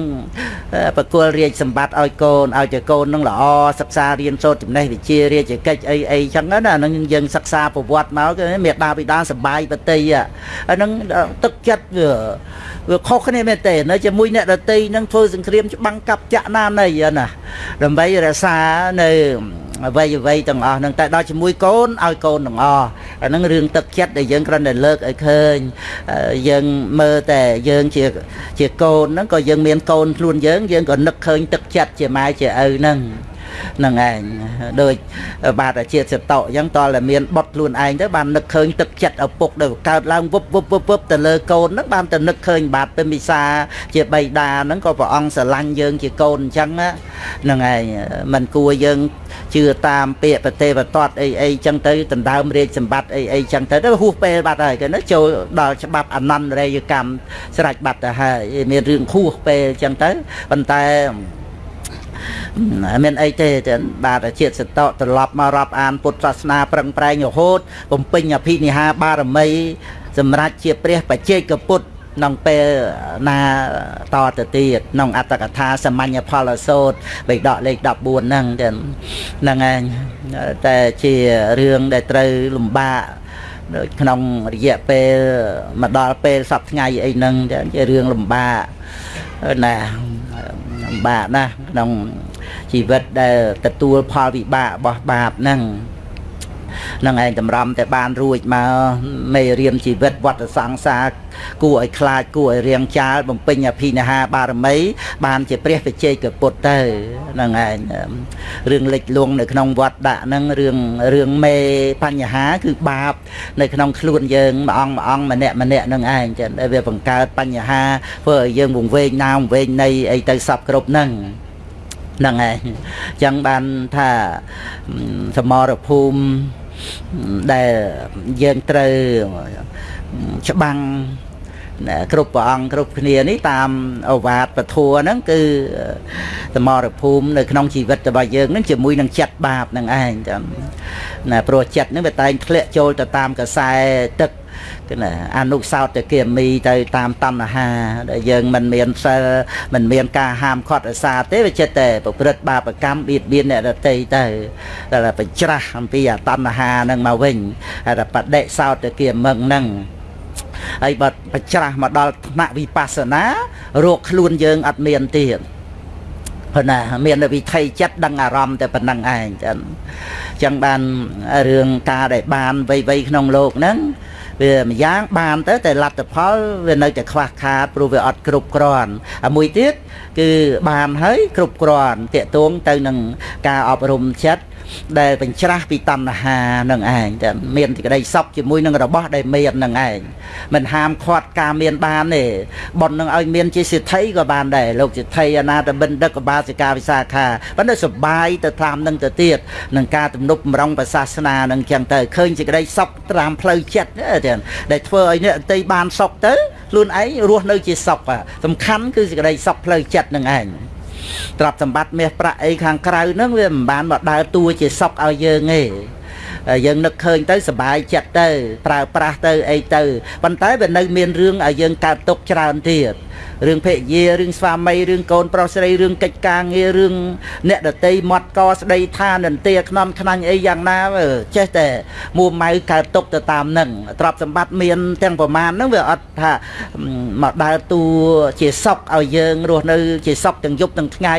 ប្រគល់រាជសម្បត្តិឲ្យកូនឲ្យតែកូននឹងល្អសិក្សារៀនសូត្រចំណេះវិជ្ជារាជកិច្ចអីអីចឹងណានឹងយើងសិក្សាប្រវត្តិមកគឺមេដាបិតាសបាយបតីអានឹងទឹកចិត្តវាវាខុសគ្នាមែនទេនៅជាមួយអ្នកដតីនឹងធ្វើសង្គ្រាមច្បាំងកាប់ចាក់ណានៃណាដើម្បីរក្សានៅ អ្វីអ្វីទាំងអស់ហ្នឹងតែដល់ជាមួយកូនឲ្យកូនទាំងអស់អាហ្នឹងរឿងទឹកចិត្តដែលយើងគ្រាន់តែលើកឲ្យឃើញយើងមើលតែយើងជាជាកូនហ្នឹងក៏យើងមានកូនខ្លួនយើងយើងក៏នឹកឃើញទឹកចិត្តជាម៉ែជាឪហ្នឹង នឹងឯងដូចបាទជាតិសតោអញ្ចឹងតើតែមានបត់ខ្លួនឯងទៅបាននឹកឃើញទឹកចិត្តឪពុកដែលកើតឡើងវឹបវឹបវឹបវឹបទៅលើកូនហ្នឹងបានទៅនឹកឃើញបាទពេមិសាជាបៃតាហ្នឹងក៏ព្រះអង្គស្រឡាញ់យើងជាកូនអញ្ចឹងហ្នឹងឯងมันគួរយើងជឿតាមពាក្យប្រទេវតតអីអីចឹងទៅដណ្ដើមរាជសម្បត្តិអីអីចឹងទៅទៅហួសពេលបាត់ហើយគេណាចូលដល់ច្បាប់អនន្តរយកម្មស្រេចបាត់ទៅហើយមានរឿងហួសពេលចឹងទៅប៉ុន្តែ មានអីទេចឹងបាទជាតិសតៈត្រឡប់មករាប់អានពុទ្ធសាសនាប្រឹងប្រែងរហូតបំពេញអភិនិហាបារមីសម្រាប់ជាព្រះបច្ចេកពុទ្ធក្នុងពេលណាតទៅទៀតក្នុងអត្តកថាសមញ្ញផលសោតបេដកលេខ14ហ្នឹងចឹងហ្នឹងឯងតែជារឿងដែលត្រូវលំបាក ដូចក្នុងរយៈពេលមកដល់ពេលសប្ថ្ងៃអីហ្នឹងជារឿងលំបាកណាលំបាកណាស់ក្នុងជីវិតដែលទទួលផលវិបាករបស់បាបហ្នឹង នឹងឯងតម្រាំតែបានរួចមកមេរៀនជីវិតវត្តសង្សារគួរឲ្យខ្លាចគួរឲ្យរៀងចាលបំពេញអភិនិហាបារមី បានជាព្រះបច្ចេកពុទ្ធទៅនឹងឯងរឿងលិចលង់នៅក្នុងវត្តដាក់ហ្នឹងរឿងរឿងមេបញ្ហាគឺបាប នៅក្នុងខ្លួនយើងមួយអង្គមួយអង្គម្នាក់ម្នាក់នឹងឯងចឹងដែលវាបង្កើតបញ្ហាធ្វើឲ្យយើងវង្វេងណាវង្វេងនៃអីទៅសពគ្រប់ហ្នឹងហ្នឹងឯងចឹងបានថាសមរភូមិ ដែលយើងត្រូវច្បាំងគ្រប់ព្រះអង្គគ្រប់គ្នានេះតាមអវាទពធัวហ្នឹងគឺសមរភូមិនៅក្នុងជីវិតរបស់យើងហ្នឹងជាមួយនឹងចិត្តបាបហ្នឹងឯងចាំណាព្រោះចិត្តហ្នឹងវាតែងធ្លាក់ចូលទៅតាមកខ្សែទឹក គឺណាអនុសោតគាមីទៅតាមតណ្ហា ដែលយើងមិនមានសិលមិនមានការហាមឃាត់អាសាទេវាចិត្តតែប្រព្រឹត្តបាបកម្មបៀតបៀនអ្នកដទៃទៅតែបញ្ច្រាស់អំពីអតណ្ហានឹងមកវិញហើយបដិសោតគាមឹងនឹងហើយបើបច្រាស់មកដល់ថ្នាក់វិបស្សនារកខ្លួនយើងអត់មានទៀតប៉ុណ្ណាមានវិថីចិត្តដឹងអារម្មណ៍តែប៉ុណ្្នឹងឯងចឹងចឹងបានរឿងការដែលបានវៃវៃក្នុងលោកហ្នឹង វាម្យ៉ាងបានទៅតែលទ្ធផលវានៅតែខ្វះខាតព្រោះវាអត់គ្រប់គ្រាន់ហើយមួយទៀតគឺបានហើយគ្រប់គ្រាន់តកតួងទៅនឹងការអប់រំចិត្ត ដែលបញ្ច្រាស់ពីតណ្ហានឹងឯងតែមានសេចក្តីសុខជាមួយនឹងរបស់ដែលមាននឹងឯងមិនហាមឃាត់ការមានបានទេប៉ុននឹងឲ្យមានជាសិទ្ធិក៏បានដែរលោកសិទ្ធិអនាតបិណ្ឌិកកបាសិកាវិសាខាប៉ុន្តែសុបាយទៅតាមនឹងទៅទៀតនឹងការទំនប់បំរុងប្រសាសនានឹងចឹងទៅឃើញសេចក្តីសុខតាមផ្លូវចិត្តទៀតដែលធ្វើឲ្យអ្នកអតីបានសុខទៅខ្លួនឯងរស់នៅជាសុខសំខាន់គឺសេចក្តីសុខផ្លូវចិត្តនឹងឯង ទ្រព្យសម្បត្តិមាសប្រាក់អីខាងក្រៅហ្នឹងវាមិនបានមកដើរតួជាសក់ឲ្យយើងទេយើងនឹកឃើញទៅសบายចិត្តទៅប្រើប្រាស់ទៅអីទៅប៉ុន្តែវានៅមានរឿងឲ្យយើងកើតទុកច្រើនទៀត រឿងភរិយារឿងស្វាមីរឿងកូនប្រុសស្រីរឿងកិច្ចការងាររឿងអ្នកដតីមាត់កស្ដីថានន្ទាខ្នំខ្នាញ់អីយ៉ាងណាចេះតែមួម៉ៅកើតទុកទៅតាមនឹងទ្រព្យសម្បត្តិមានទាំងប្រមាណហ្នឹងវាអត់ថាមកដើរតួជាសុកឲ្យយើងរស់នៅ ជាសុកទាំងយប់ទាំងថ្ងៃ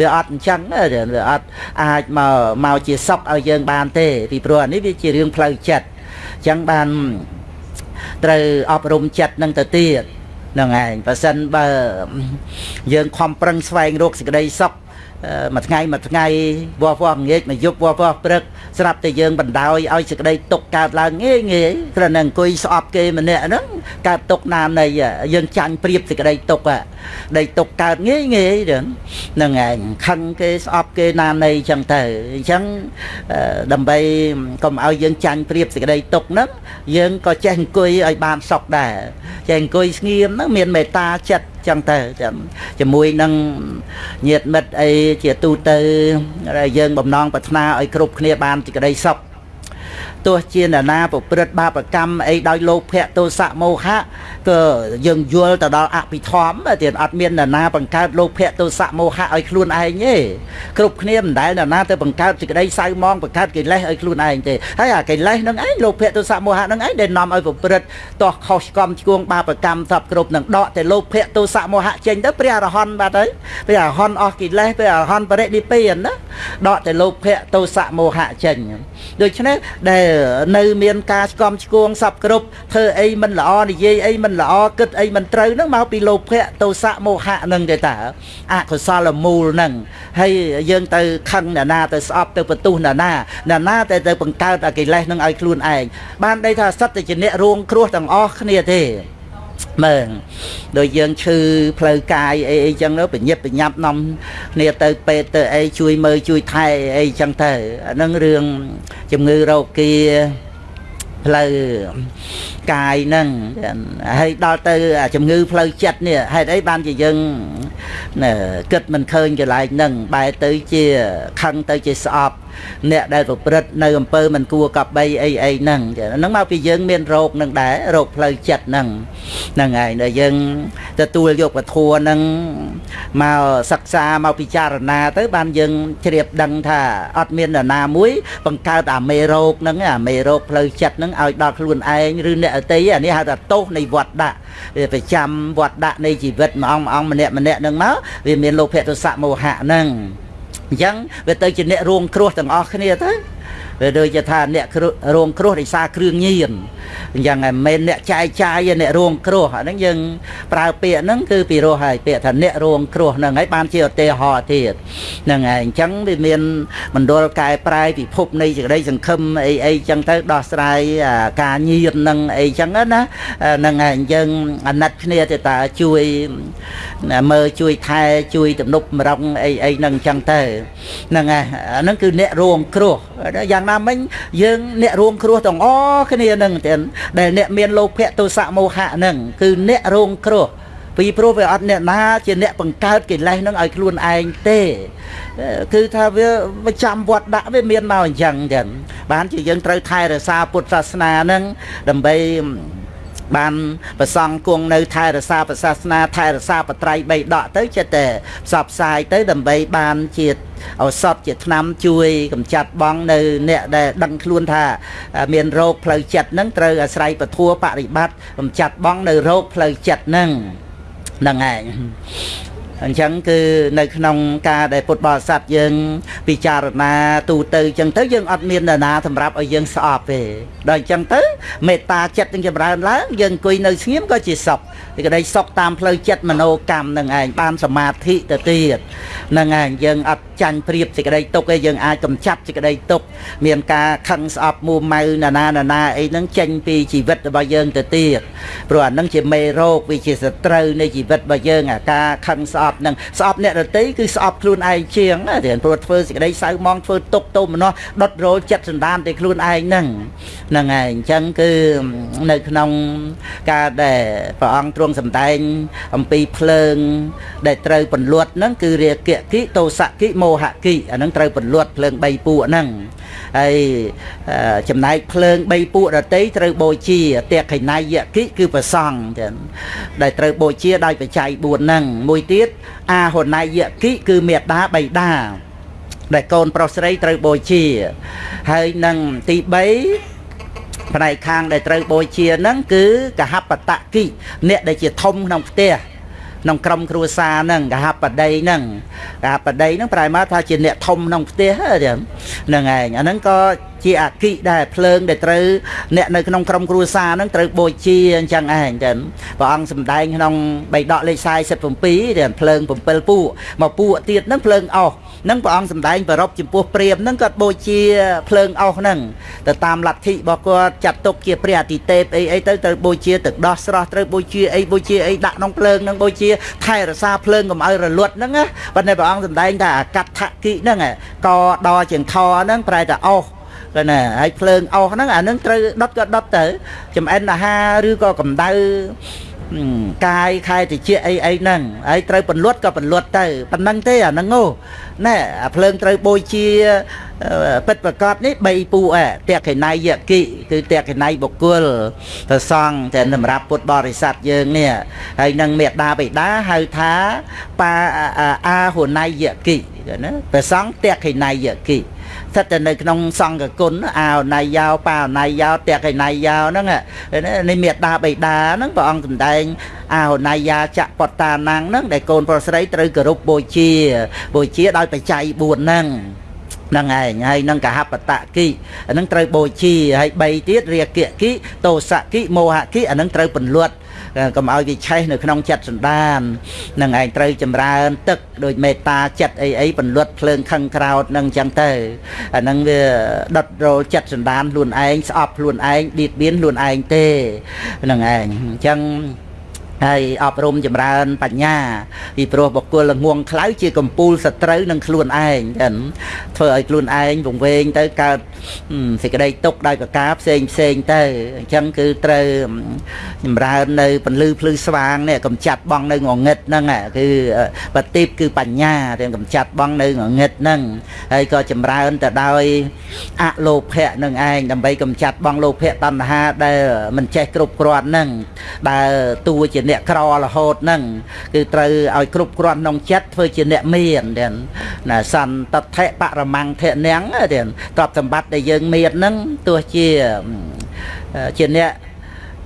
វាអត់អញ្ចឹងវាអត់អាចមកមកជាសុកឲ្យយើងបានទេ ពីព្រោះអានេះវាជារឿងផ្លូវចិត្តអញ្ចឹងបានត្រូវអប់រំចិត្តនឹងទៅទៀតហ្នឹងឯងបើសិនបើយើងខំប្រឹងស្វែងរកសេចក្តីសុខ មួយថ្ងៃមួយថ្ងៃវស់វស់ងាកមួយយប់វស់វស់ព្រឹកស្រាប់តែយើងបណ្ដោយឲ្យសេចក្តីទុកកើតឡើងងាយងាយគ្រាន់តែអង្គុយស្អប់គេម្នាក់ហ្នឹងកើតទុកណានៃយើងចាញ់ព្រៀបសេចក្តីទុកដីទុកកើតងាយងាយហ្នឹងឯងខឹងគេស្អប់គេណានៃអញ្ចឹងទៅអញ្ចឹងដើម្បីកុំឲ្យយើងចាញ់ព្រៀបសេចក្តីទុកហ្នឹងយើងក៏ចេះអង្គុយឲ្យបានសុខដែរចេះអង្គុយស្ងៀមហ្នឹងមានមេត្តាចិត្ត ចឹងទៅចាំជាមួយនឹងញាតិមិត្តអីជាទូទៅយើងបំណងប្រាថ្នាឲ្យគ្រប់គ្នាបានសេចក្តីសុខ ទោះជាអ្នកណាប្រព្រឹត្តបាបកម្មអីដោយលោភៈទោសៈមោហៈក៏យើងយល់ទៅដល់អភិធម្មទៀតអត់មានអ្នកណាបង្កើតលោភៈទោសៈមោហៈឲ្យខ្លួនឯងទេគ្រប់គ្នាមិនដែលអ្នកណាទៅបង្កើតសេចក្តីសៅមងបង្កើតកិលេសឲ្យខ្លួនឯងទេហើយអាកិលេសនឹងឯងលោភៈទោសៈមោហៈនឹងឯងដែលនាំឲ្យប្រព្រឹត្តតោះខុសឆ្គំឆ្គងបាបកម្មសពគ្រប់នឹងដកតែលោភៈទោសៈមោហៈចេញទៅព្រះអរហន្តបាត់ហើយព្រះអរហន្តអស់កិលេសព្រះអរហន្តបរិនិព្វានណាដកតែលោភៈទោសៈមោហៈចេញដូច្នេះដែលនៅមានការឆ្កំឆ្គងសពគ្រប់ធ្វើអីមិនល្អនិយាយអីមិនល្អគិតអីមិនត្រូវហ្នឹងមកពីលោភៈទោសៈមោហៈហ្នឹងទេតាអកុសលមូលហ្នឹងហើយយើងទៅខឹងអ្នកណាទៅស្អប់ទៅបន្ទុះអ្នកណាអ្នកណាតែទៅបង្កើតអកិលេសហ្នឹងឲ្យខ្លួនឯងបានដីថាសិតតែជាអ្នករងគ្រោះទាំងអស់គ្នាទេ មើលដូចយើងឈឺផ្លូវកាយអីអីចឹងទៅបញ្ញាប់បញ្ញាប់នាំគ្នាទៅពេទ្យទៅអីជួយមើលជួយថែអីចឹងទៅអានឹងរឿងជំងឺរោគាផ្លូវកាយហ្នឹងហើយដល់ទៅជំងឺផ្លូវចិត្តនេះហេតុអីបានជាយើងគិតមិនឃើញកន្លែងហ្នឹងបែរទៅជាខឹងទៅជាស្អប់ អ្នកដែលប្រព្រឹត្តនៅអំពើមិនគួរកប់បីអីអីហ្នឹងហ្នឹងមកពីយើងមានរោគនឹងដែររោគផ្លូវចិត្តហ្នឹងហ្នឹងហើយដែលយើងទទួលយកពធัวហ្នឹងមកសិក្សាមកពិចារណាទៅ បានយើងជ្រាបដឹងថាអត់មាននរណាមួយ បង្កើតអាមេរោគហ្នឹងអាមេរោគផ្លូវចិត្តហ្នឹងឲ្យដល់ខ្លួនឯងឬអ្នកអតីអានេះហៅថាទោសនៃវត្តដាក់វាប្រចាំវត្តដាក់នៃជីវិតម្អង្គម្នាក់ម្នាក់ហ្នឹងមកវាមានលោភៈទសៈមោហៈហ្នឹង អញ្ចឹងវាទៅជាអ្នករងគ្រោះទាំងអស់គ្នាទៅ វាដូចជាថាអ្នករងគ្រោះដោយសារគ្រឿងញៀនអញ្ចឹងមិនមែនអ្នកចាយចាយអ្នករងគ្រោះអាហ្នឹងយើងប្រើពាក្យហ្នឹងគឺពីរោះហើយពាក្យថាអ្នករងគ្រោះហ្នឹងហើយបានជាឧទាហរណ៍ទៀតហ្នឹងហើយអញ្ចឹងវាមានមណ្ឌលកែប្រែពិភពនៃសេចក្តីសង្ឃឹមអីអីអញ្ចឹងទៅដោះស្រាយការញៀនហ្នឹងអីអញ្ចឹងណាហ្នឹងហើយយើងអាណិតគ្នាទៅតាជួយមើលជួយថែជួយទំនប់មរងអីអីហ្នឹងអញ្ចឹងទៅហ្នឹងហើយអាហ្នឹងគឺអ្នករងគ្រោះយ៉ាងណាមិញយើងអ្នករងគ្រោះទាំងអស់គ្នាហ្នឹងទាំងដែលអ្នកមានលោភៈទោសៈមោហៈហ្នឹងគឺអ្នករងគ្រោះពីព្រោះវាអត់អ្នកណាជាអ្នកបង្កើតកិលេសនឹងឲ្យខ្លួនឯងទេ គឺថាវាប្រចាំវត្តដាក់វាមានមកអញ្ចឹងចឹងបានជាយើងត្រូវថែរក្សាពុទ្ធសាសនាហ្នឹងដើម្បី បានប្រសង់គង់នៅថែរក្សាសាសនាថែរក្សាបត្រៃបីដកទៅចិត្តតែផ្សព្វផ្សាយទៅដើម្បីបានជាឱសថជាថ្នាំជួយកម្ចាត់បងនៅអ្នកដែលដឹងខ្លួនថាមានរោគផ្លូវចិត្តហ្នឹងត្រូវអាស្រ័យពធัวបរិបត្តិកម្ចាត់បងនៅរោគផ្លូវចិត្តហ្នឹងហ្នឹងឯង អញ្ចឹងគឺនៅក្នុងការដែលពុទ្ធបរិស័ទយើង ពិចារណាទូទៅអញ្ចឹងទៅយើងអត់មាននរណាសម្រាប់ឲ្យយើងស្អប់ទេដល់អញ្ចឹងទៅមេត្តាចិត្តនឹងចម្រើនឡើងយើងអង្គុយនៅស្ងៀមក៏ជាសុខទីក្តីសុខតាមផ្លូវចិត្តមโนកម្មនឹងឯងបានសមាធិទៅទៀតនឹងឯងយើងអត់ចាញ់ព្រៀបសេចក្តីទុកឯងយើងអាចកំចាត់សេចក្តីទុកមានការខឹងស្អប់មួម៉ៅណានាណាណាអីហ្នឹងចេញពីជីវិតរបស់យើងទៅទៀតព្រោះអាហ្នឹងជាមេរោគវាជាសត្រូវនៃជីវិតរបស់យើងអាការខឹងស្អប់ហ្នឹងស្អប់អ្នករតីគឺស្អប់ខ្លួនឯងជាងណាព្រោះធ្វើសេចក្តីសៅមងធ្វើទុកទោមនោះដុតរោលចិត្តសន្តានទៅខ្លួនឯងហ្នឹងហ្នឹងហើយអញ្ចឹងគឺនៅក្នុងការដែលព្រះអង្គទ្រង់សម្ដែងអំពីភ្លើង ដែលត្រូវពន្លត់ហ្នឹងគឺរាគៈគិតោសៈគិមោហគិអាហ្នឹងត្រូវពន្លត់ភ្លើង3ពួកហ្នឹង ហើយចំណែកភ្លើង3ពួកដតីត្រូវបូជាតេខិណៃយគិគឺប្រសង់ចឹងដែលត្រូវបូជាដោយបច្ច័យ4ហ្នឹងមួយទៀតអាហុណៃយគិគឺមេត្តាបៃតាដែលកូនប្រុសស្រីត្រូវបូជា ហើយនឹងទី3ផ្នែកខាងដែលត្រូវបូជាហ្នឹងគឺកហបតគិអ្នកដែលជាធំក្នុងផ្ទះ ក្នុងក្រុមគ្រួសារហ្នឹងកហបដីហ្នឹងកហបដីហ្នឹងប្រែមកថាជាអ្នកធំក្នុងផ្ទះហ្នឹងឯងអាហ្នឹងក៏ជាអគិដែរភ្លើងដែលត្រូវអ្នកនៅក្នុងក្រុមគ្រួសារហ្នឹងត្រូវបូជាអញ្ចឹងឯងចឹងព្រះអង្គសម្ដែងក្នុងបៃដកលេខ47ដែលភ្លើង7ពួកមកពួកទៀតហ្នឹងភ្លើងអស់នឹងព្រះអង្គសម្ដែងប្ររពចំពោះព្រាមនឹងគាត់បូជាភ្លើងអស់ហ្នឹងទៅតាមលទ្ធិរបស់គាត់ចាត់ទុកជាព្រះអតិទេពអីអីទៅត្រូវបូជាទឹកដោះស្រស់ត្រូវបូជាអីបូជាអីដាក់ក្នុងភ្លើងហ្នឹងបូជាថែរក្សាភ្លើងកុំឲ្យរលត់ហ្នឹងណាប៉ុន្តែព្រះអង្គសម្ដែងថាអាកដ្ឋគិហ្នឹងកដជាងថហ្នឹងប្រែតែអស់ក៏ណាហើយភ្លើងអស់ហ្នឹងអានឹងត្រូវដុតក៏ដុតទៅ ចំអិនអាហារឬក៏កម្ដៅ កាយខែតិចអីអីហ្នឹងហើយត្រូវពន្លត់ក៏ពន្លត់ទៅប៉ុណ្ណឹងទេអាហ្នឹងណែអាភ្លើងត្រូវបូជាពិតប្រកបនេះ3ពូអតេកេណៃយគិគឺតេកេណៃបុគ្គលប្រសង់តែសម្រាប់ពុទ្ធបរិស័ទយើងនេះហើយនឹងមេដាបិតាហៅថាបាអាហុណៃយគិណាប្រសង់តេកេណៃយគិ ស្ថិតតែនៅក្នុងសង្ឃគុណអោណៃយោបាណៃយោតេកេណៃយោហ្នឹងនេះមេដាបិតាហ្នឹងព្រះអង្គសម្ដែងអោណៃយាចៈបតតាណាំងហ្នឹងដែលកូនប្រុសស្រីត្រូវគោរពបូជាបូជាដោយបច្ច័យ4ហ្នឹងហ្នឹងឯងហើយនឹងកហបតគិអានឹងត្រូវបូជាហើយ3ទៀតរាគៈគិតោសៈគិមោហៈគិអានឹងត្រូវពន្លត់ កុំឲ្យវាឆេះនៅក្នុងចិត្តសន្តាននឹងឯងត្រូវចម្រើន ទឹកដោយមេត្តាចិត្តអីអីពន្លត់ភ្លើងខឹងក្រោតនឹងអញ្ចឹងទៅអានឹងវាដុតរោលចិត្តសន្តានខ្លួនឯងស្អប់ខ្លួនឯងឌៀតបៀនខ្លួនឯងទេនឹងឯងអញ្ចឹង ហើយអប់រំចម្រើនបញ្ញាពីព្រោះបុគ្គលល្ងងខ្លៅជាកំពូលសត្រូវនឹងខ្លួនឯងចឹងធ្វើឲ្យខ្លួនឯងវង្វេងទៅកើតសេចក្តីទុកដោយប្រការផ្សេងផ្សេងទៅអញ្ចឹងគឺត្រូវចម្រើននៅពន្លឺភ្លឺស្វាងនេះកំចាត់បងនៅងងឹតហ្នឹងគឺបតិបគឺបញ្ញាទាំងកំចាត់បងនៅងងឹតហ្នឹងហើយក៏ចម្រើនទៅដោយអលោភៈនឹងឯងដើម្បីកំចាត់បងលោភៈតណ្ហាដែលមិនចេះគ្រប់គ្រាន់ហ្នឹងដែលតួជាអ្នកក្ររហូតហ្នឹងគឺត្រូវឲ្យគ្រប់គ្រាន់ក្នុងចិត្តធ្វើជាអ្នកមានទាំងណាសន្តថៈបរមង្គធនាងទាំងទ្រព្យសម្បត្តិដែលយើងមានហ្នឹងទោះជាជាអ្នក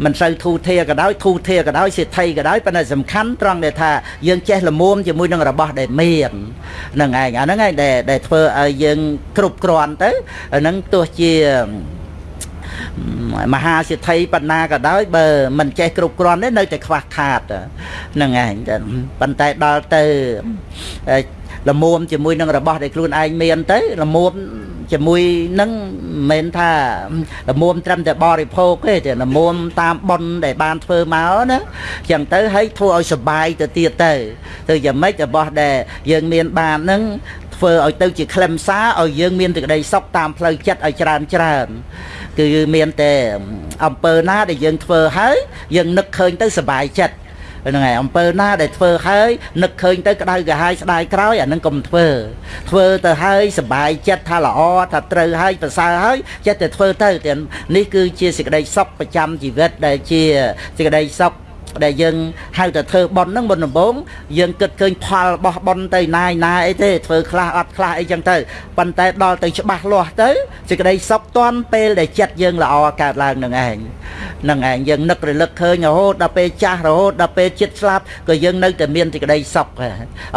មិនសូវធូធាក៏ដោយធូធាក៏ដោយសេដ្ឋីក៏ដោយប៉ុន្តែសំខាន់ត្រង់ដែលថាយើងចេះលមុំជាមួយនឹងរបស់ដែលមានហ្នឹងឯងអាហ្នឹងឯងដែលដែលធ្វើឲ្យយើងគ្រប់គ្រាន់ទៅហ្នឹងទោះជា មហាសិទ្ធិបណ្ណាក៏ដោយបើមិនចេះគ្រប់គ្រាន់ទេនៅតែខ្វះខាតហ្នឹងឯងប៉ុន្តែដល់ទៅលមុំជាមួយនឹងរបស់ដែលខ្លួនឯងមានទៅលមុំជាមួយនឹងមិនមែនថាលមុំត្រឹមតែបរិភោគទេតែលមុំតាមប៉ុនដែលបានធ្វើមកណាចឹងទៅឲ្យធ្វើឲ្យសុបាយទៅទៀតទៅទៅយ៉ាងម៉េចរបស់ដែលយើងមានបាននឹង ធ្វើឲ្យទៅជាខ្លឹមសារឲ្យយើងមានសេចក្តីសុខតាមផ្លូវចិត្តឲ្យច្រើនច្រើនគឺមានតែអំពើណាដែលយើងធ្វើហើយយើងនឹកឃើញទៅសុបាយចិត្តហ្នឹងហើយអំពើណាដែលធ្វើហើយនឹកឃើញទៅក្តៅក្រហាយស្ដាយក្រោយអានឹងកុំធ្វើធ្វើទៅហើយសบายចិត្តថាល្អថាត្រូវហើយប្រសើរហើយចិត្តតែធ្វើទៅទាំងនេះគឺជាសេចក្តីសុខប្រចាំជីវិតដែលជាសេចក្តីសុខ ដែលយើងហៅតែធ្វើប៉ុនហ្នឹងមុនដំបូងយើងគិតឃើញផលរបស់ប៉ុនទៅណាយណាអីទេធ្វើខ្លះអត់ខ្លះអីចឹងទៅប៉ុន្តែដល់ទៅច្បាស់លាស់ទៅសេចក្តីសុខតាន់ពេលដែលចិត្តយើងល្អកើតឡើងនឹងឯងនឹងឯងយើងនឹករលឹកឃើញរហូតដល់ពេលចាស់រហូតដល់ពេលចិត្តស្លាប់ក៏យើងនៅតែមានសេចក្តីសុខ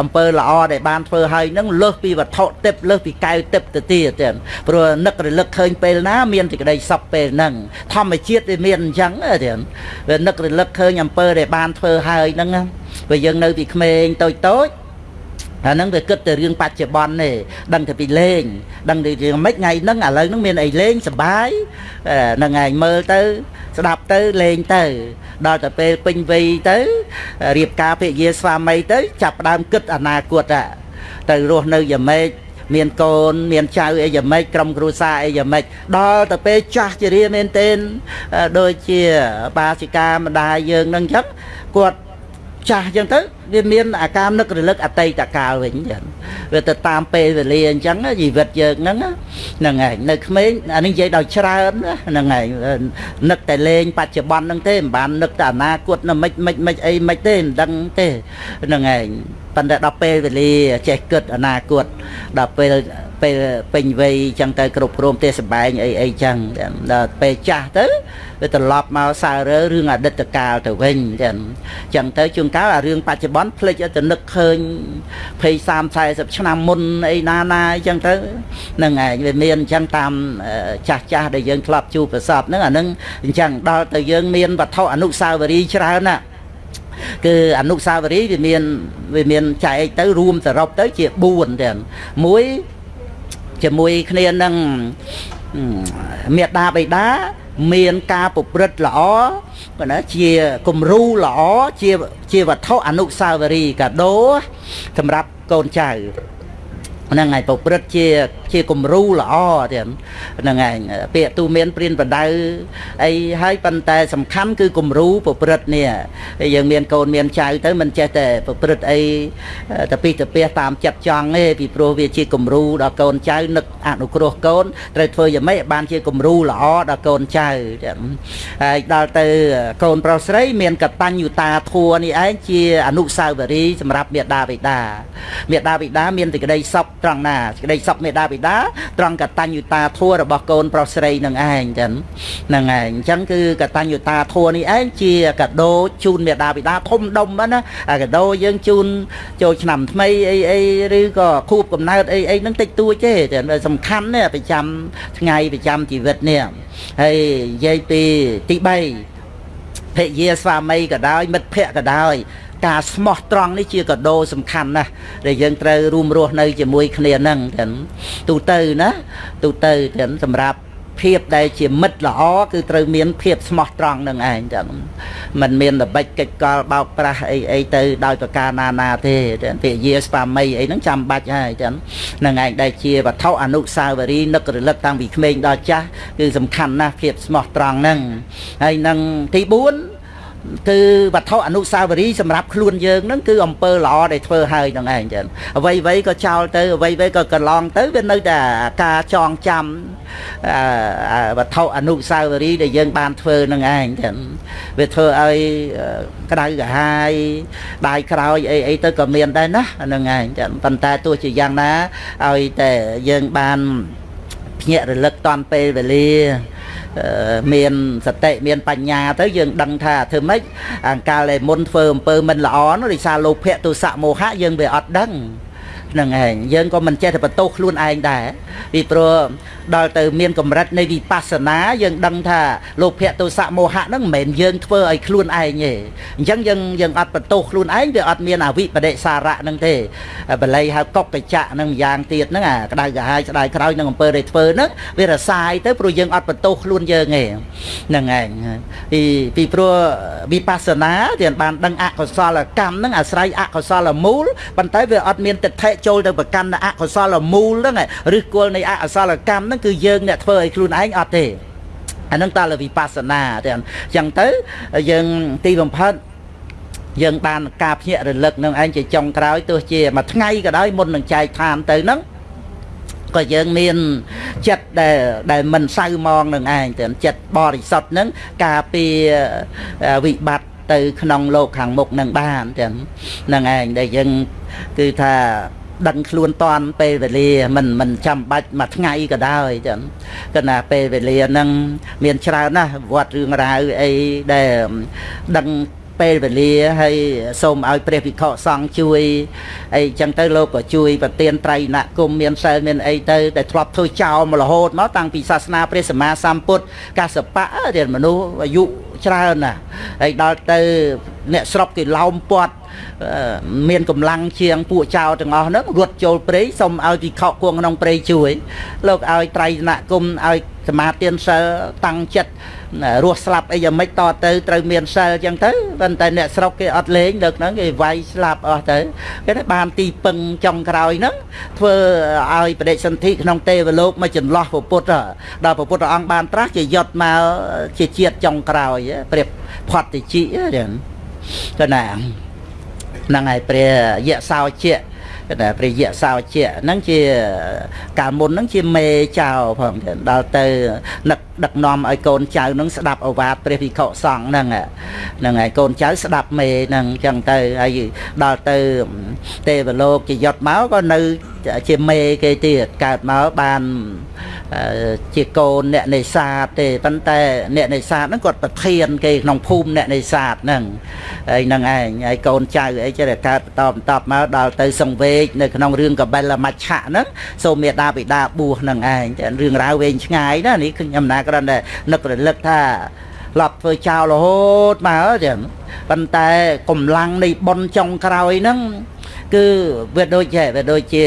អំពើល្អដែលបានធ្វើឲ្យនឹងលើសពីវត្ថុទឹកលើសពីកែវទឹកទៅទៀតទៀតព្រោះនឹករលឹកឃើញពេលណាមានសេចក្តីសុខពេលហ្នឹងធម្មជាតិវាមានអញ្ចឹងទៀតវានឹករលឹកឃើញអំពើដែលបានធ្វើហើយហ្នឹងព្រោះយើងនៅពីក្មេងតូចតូចអាហ្នឹងវាគិតតែរឿងបច្ចុប្បន្នទេដឹងតែពីលេងដឹងតែរឿងម៉េចថ្ងៃហ្នឹងឥឡូវហ្នឹងមានអីលេងសបាយហ្នឹងឯងមើលទៅ ស្ដាប់ទៅលេងទៅ ដល់តែពេលពេញវ័យទៅរៀបការភិយាស្វាមីទៅ ចាប់ផ្ដើមគិតអនាគតទៅរស់នៅយ៉ាងម៉េច មានកូន មានចៅអីយ៉ាងម៉េចក្រុមគ្រួសារអីយ៉ាងម៉េចដល់ទៅពេលចាស់ជារៀមែនទែនដូចជាបាសិកាម្ដាយយើងនឹងអញ្ចឹងគាត់ ចាស់អញ្ចឹងទៅវាមានអាការនឹករលឹកអតីតកាលវិញចឹងវាទៅតាមពេលវេលាអញ្ចឹងជីវិតយើងហ្នឹងហ្នឹងហើយនៅក្មេងអានេះនិយាយដល់ច្រើនហ្នឹងហើយនឹកតែលេងបច្ចុប្បន្នហ្នឹងទេមិនបាននឹកតែអនាគតណាមិនមិនមិនអីមិនទេមិនដឹងទេហ្នឹងហើយប៉ុន្តែដល់ពេលវេលាចេះគិតអនាគតដល់ពេល ពេលពេញវ័យចឹងទៅគ្រប់គ្រងទេសបែងអីអីចឹងដល់ពេលចាស់ទៅវាត្រឡប់មកសាររើរឿងអតីតកាលទៅវិញចឹងចឹងទៅជួនកាលអារឿងបច្ចុប្បន្នភ្លេចទៅនឹកឃើញ20 30 40ឆ្នាំមុនអីណាណាអីចឹងទៅហ្នឹងឯងវាមានអញ្ចឹងតាមចាស់ចាស់ដែលយើងធ្លាប់ជួបប្រសពហ្នឹងអាហ្នឹងអញ្ចឹងដល់ទៅយើងមានវត្ថុអនុស្សាវរីយ៍ច្រើនណាស់គឺអនុស្សាវរីយ៍វាមានវាមានចែកទៅរួមសរុបទៅជា4ទាំងមួយ ជាមួយគ្នានឹងមេដាបៃតាមានការប្រព្រឹត្តល្អប៉ុន្តែជាគំរូល្អជាជាវត្ថុអនុស្សាវរីយ៍កាដូសម្រាប់កូនចៅហ្នឹងហើយប្រព្រឹត្តជា ជាគំរូល្អទៀតហ្នឹងហើយពាក្យទូមានព្រានបដៅអីហើយប៉ុន្តែសំខាន់គឺគំរូប្រព្រឹត្តនេះយើងមានកូនមានចៅទៅមិនចេះតែប្រព្រឹត្តអីទៅពីទៅពីតាមចិត្តចង់ទេពីព្រោះវាជាគំរូដល់កូនចៅនឹកអនុគ្រោះកូនត្រូវធ្វើយ៉ាងម៉េចបានជាគំរូល្អដល់កូនចៅហើយដល់ទៅកូនប្រុសស្រី មានកតញ្ញុតាធัวនេះឯងជាអនុស្សាវរីយ៍សម្រាប់មេដាបិតាមេដាបិតាមានសេចក្តីសុខត្រង់ណាសេចក្តីសុខមេដាបិតាត្រង់កតញ្ញុតាធัวរបស់កូនប្រុសស្រីនឹងឯងចឹងហ្នឹងឯងអញ្ចឹងគឺកតញ្ញុតាធัวនេះឯងជាកដោជូនមេដាបិតាធំដុំណាអាកដោយើងជូនចូលឆ្នាំថ្មីអីអីឬក៏ខួបកំណើតអីអីហ្នឹងតិចតួចទេតែសំខាន់ណាប្រចាំថ្ងៃប្រចាំជីវិតនេះហើយនិយាយពីទី3ភរិយាស្វាមីក៏ដោយមិត្តភ័ក្តិក៏ដោយ ការស្មោះត្រង់នេះជាកដោសំខាន់ណាស់ដែលយើងត្រូវរួមរស់នៅជាមួយគ្នានឹងទាំងទូទៅណាទូទៅទាំងសម្រាប់ភភាពដែលជាមិត្តល្អគឺត្រូវមានភាពស្មោះត្រង់នឹងឯងចាมันមានល្បិចកិច្ចកលបោកប្រាស់អីអីទៅដោយប្រការណាណាទេពាក្យយាស្វាមីអីហ្នឹងចាំបាច់ហើយចានឹងឯងដែលជាវត្ថុអនុស្សាវរីយ៍នឹករលឹកតាំងពីក្មេងដល់ចាស់គឺសំខាន់ណាស់ភាពស្មោះត្រង់ហ្នឹងហើយនឹងទី4 គឺវត្ថុអនុស្សាវរីយ៍សម្រាប់ខ្លួនយើងហ្នឹងគឺអំពើល្អដែលធ្វើហើយហ្នឹងឯងចឹងអ្វីអ្វីក៏ចោលទៅអ្វីអ្វីក៏កន្លងទៅវានៅតែការចងចាំវត្ថុអនុស្សាវរីយ៍ដែលយើងបានធ្វើហ្នឹងឯងចឹងវាធ្វើឲ្យក្តៅក្រហាយដាយក្រោយអីអីទៅក៏មានដែរណាហ្នឹងឯងចឹងប៉ុន្តែទោះជាយ៉ាងណាឲ្យតែយើងបានភ្ញាក់រលឹកតាន់ពេលវេលា មានសតិមានបញ្ញាទៅយើងដឹងថាធ្វើម៉េចអង្កាលដែលមុនធ្វើអំពើមិនល្អនោះដោយសារលោភៈទុសៈមោហៈយើងវាអត់ដឹងហ្នឹងឯងយើងក៏មិនចេះតែបន្ទោសខ្លួនឯងដែរពីព្រោះ ដល់ទៅមានកម្រិតនៃវិបស្សនាយើងដឹងថាលោភៈទោសៈមោហៈហ្នឹងមិនមែនយើងធ្វើឲ្យខ្លួនឯងទេអញ្ចឹងយើងយើងអត់បន្ទោសខ្លួនឯងវាអត់មានអវិបដិសារៈហ្នឹងទេបល័យហៅកុកកចៈហ្នឹងម្យ៉ាងទៀតហ្នឹងអាក្តៅក្រហាយស្ដាយក្រោយនឹងអំពើដែលធ្វើហ្នឹងវារសាយទៅព្រោះយើងអត់បន្ទោសខ្លួនយើងទេហ្នឹងឯងពីពីព្រោះវិបស្សនាទៀតបានដឹងអកុសលកម្មហ្នឹងអាស្រ័យអកុសលមូលប៉ុន្តែវាអត់មានទិដ្ឋិចូលទៅប្រកាន់អកុសលមូលហ្នឹងឬគល់នៃអកុសលកម្មហ្នឹងគឺយើងអ្នកធ្វើឲ្យខ្លួនឯងអត់ទេអានឹងតើវិបស្សនាទេអញ្ចឹងទៅយើងទីបំផុតយើងបានការភ្ញាក់រលឹកនឹងឯងជាចុងក្រោយទោះជាមួយថ្ងៃក៏ដោយមុននឹងចែកឋានទៅហ្នឹងក៏យើងមានចិត្តដែលដែលមិនសៅมองនឹងឯងទៅចិត្តបរិសុទ្ធហ្នឹងការពារវិបត្តិទៅក្នុងโลกខាងមុខនឹងបានចឹងហ្នឹងឯងដែលយើងគឺថា ដឹងខ្លួនតាន់ពេលវេលាមិនមិនចាំបាច់មួយថ្ងៃក៏ដោយចឹងគណៈពេលវេលាហ្នឹងមានច្រើនណាស់វត្តរឿងរ៉ាវអីដែលដឹងពេលវេលាហើយសូមឲ្យព្រះវិខសង្ឃជួយអីចឹងទៅលោកក៏ជួយប្រទានត្រៃណគុំមានសិលមានអីទៅតែធ្លាប់ធ្វើចោលមករហូតមកតាំងពីសាសនាព្រះសម្មាសម្ពុទ្ធកសបៈរៀនមនុស្សអាយុច្រើនណាស់ហើយដល់ទៅអ្នកស្រុកគេឡោមពាត់ មានកម្លាំងជាងពួកចៅទាំងអស់ហ្នឹងរត់ចូលព្រៃសុំឲ្យវិខគួងក្នុងព្រៃជួយ លោកឲ្យត្រៃណគុំឲ្យសមាទានសិលតាំងចិត្តរស់ស្លាប់អីយ៉ាងម៉េចតទៅត្រូវមានសិលអញ្ចឹងទៅប៉ុន្តែអ្នកស្រុកគេអត់លេងលើកហ្នឹងគេវាយស្លាប់អស់ទៅគេថាបានទីពឹងចុងក្រោយហ្នឹងធ្វើឲ្យបដិសន្ធិក្នុងទេវលោកមកចន្លោះពុទ្ធដល់ពុទ្ធអង្គបានត្រាស់ជាយុត្តមកជាជាតិចុងក្រោយព្រៀបផតតិជីចឹងទៅណា ហ្នឹងហើយព្រះយៈសោជាតែព្រះយៈសោជាហ្នឹងជាកាលមុនហ្នឹងជាមេចៅផងដល់ទៅនឹកដឹកនាំឲ្យកូនចៅនឹងស្ដាប់អវាទព្រះវិខុសង្ឃហ្នឹងហ្នឹងហើយកូនចៅស្ដាប់មេហ្នឹងអញ្ចឹងទៅហើយដល់ទៅទេវលោកជាយត់មកក៏នៅជាមេគេទៀតកើតមកបាន ជាកូនអ្នកនេសាទទេប៉ុន្តែអ្នកនេសាទហ្នឹងគាត់ប្រធានគេក្នុងភូមិអ្នកនេសាទហ្នឹងហើយហ្នឹងឯងហើយកូនចៅអីចេះតែកើតបន្តបន្តមកដល់ទៅសង្វេកនៅក្នុងរឿងកបិលមច្ឆៈហ្នឹងសូមមេដាបិតាបួសហ្នឹងឯងរឿងរ៉ាវវែងឆ្ងាយណានេះខ្ញុំណាគ្រាន់តែនឹករលឹកថាឡប់ធ្វើចោលរហូតមកចឹងប៉ុន្តែកម្លាំងនៃប៉ុនចុងក្រោយហ្នឹង គឺវាដូចជាវាដូចជា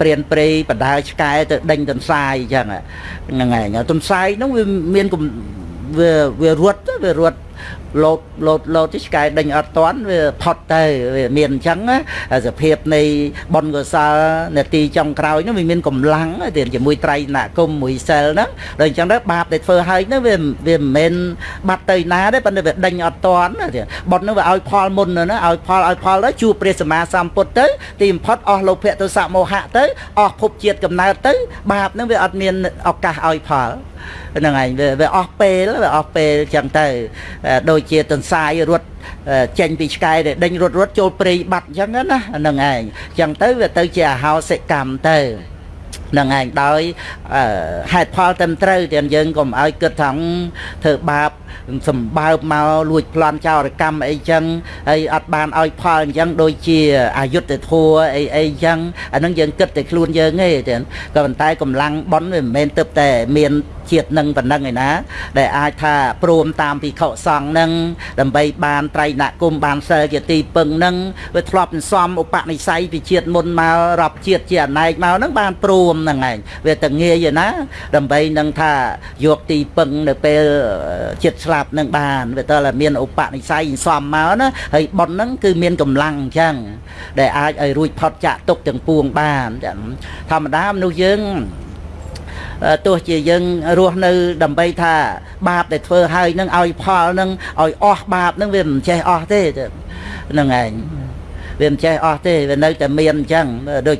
ព្រានព្រៃបដាឆ្កែទៅដេញទន្សាយអញ្ចឹងហ្នឹងឯងទន្សាយហ្នឹងវាមានវាវារត់វារត់ លោតលោតលោតទីឆ្កែដេញអត់តាន់វាផុតទៅវាមានអញ្ចឹងសភាពនៃបនកសលនាទីចុងក្រោយនោះវាមានកម្លាំងទៅជាមួយត្រៃណគុំមួយសិលហ្នឹងដល់អញ្ចឹងទៅបាបដែលធ្វើឲ្យហ្នឹងវាវាមិនមែនបាត់ទៅណាទេប៉ុន្តែវាដេញអត់តាន់បនហ្នឹងវាឲ្យផលមុនណាឲ្យផលឲ្យផលទៅជួបព្រះសម្មាសម្ពុទ្ធទៅទីបំផុតអស់លោភៈទោសៈមោហៈទៅអស់ភពជាតិកំណើតទៅបាបហ្នឹងវាអត់មានឱកាសឲ្យផលហ្នឹងឯងវាអស់ពេលវាអស់ពេលចឹងទៅដូចជាទន្សាយរត់ចេញពីឆ្កែដែលដេញរត់រត់ចូលព្រៃបាត់អញ្ចឹងណាហ្នឹងឯងអញ្ចឹងទៅវាទៅជាអហោសិកម្មទៅនឹងឯងដោយហេតុផលត្រឹមត្រូវទាំងយើងកុំឲ្យគិតថាធ្វើបាបសម្បើបមកលួចប្លន់ចោរកម្មអីចឹង ហើយអត់បានឲ្យផលអញ្ចឹងដូចជាអយុត្តិធម៌អីអីអញ្ចឹងអានឹងយើងគិតតែខ្លួនយើងទេតែក៏ប៉ុន្តែកម្លាំងប៉ុនវាមិនមែនទៅតែមានជាតិនឹងប៉ុណ្ណឹងឯណា ដែលអាចថាព្រមតាមពិខុសង្ឃនឹងដើម្បីបានត្រៃណគុំបានសិលជាទីពឹងនឹងវាធ្លាប់សំឧបនិស្ស័យពីជាតិមុនមករាប់ជាតិជាអណែកមកនឹងបានព្រមមហ្នឹងឯងវាតែងាយណា ដើម្បីនឹងថាយកទីពឹងនៅពេលចិត្តស្លាប់នឹងបានវាតើមានឧបនិស្ស័យសំមកណាហើយប៉ុនហ្នឹងគឺមានកម្លាំងអញ្ចឹងដែលអាចឲ្យរួចផុតចាក់ទុកទាំងពួងបានធម្មតាមនុស្សយើងទោះជាយើងរស់នៅដើម្បីថាបាបដែលធ្វើហើយនឹងឲ្យផលនឹងឲ្យអស់បាបនឹងវាមិនចេះអស់ទេហ្នឹងឯង វាមិនចេះអស់ទេវានៅតែមានអញ្ចឹងដូច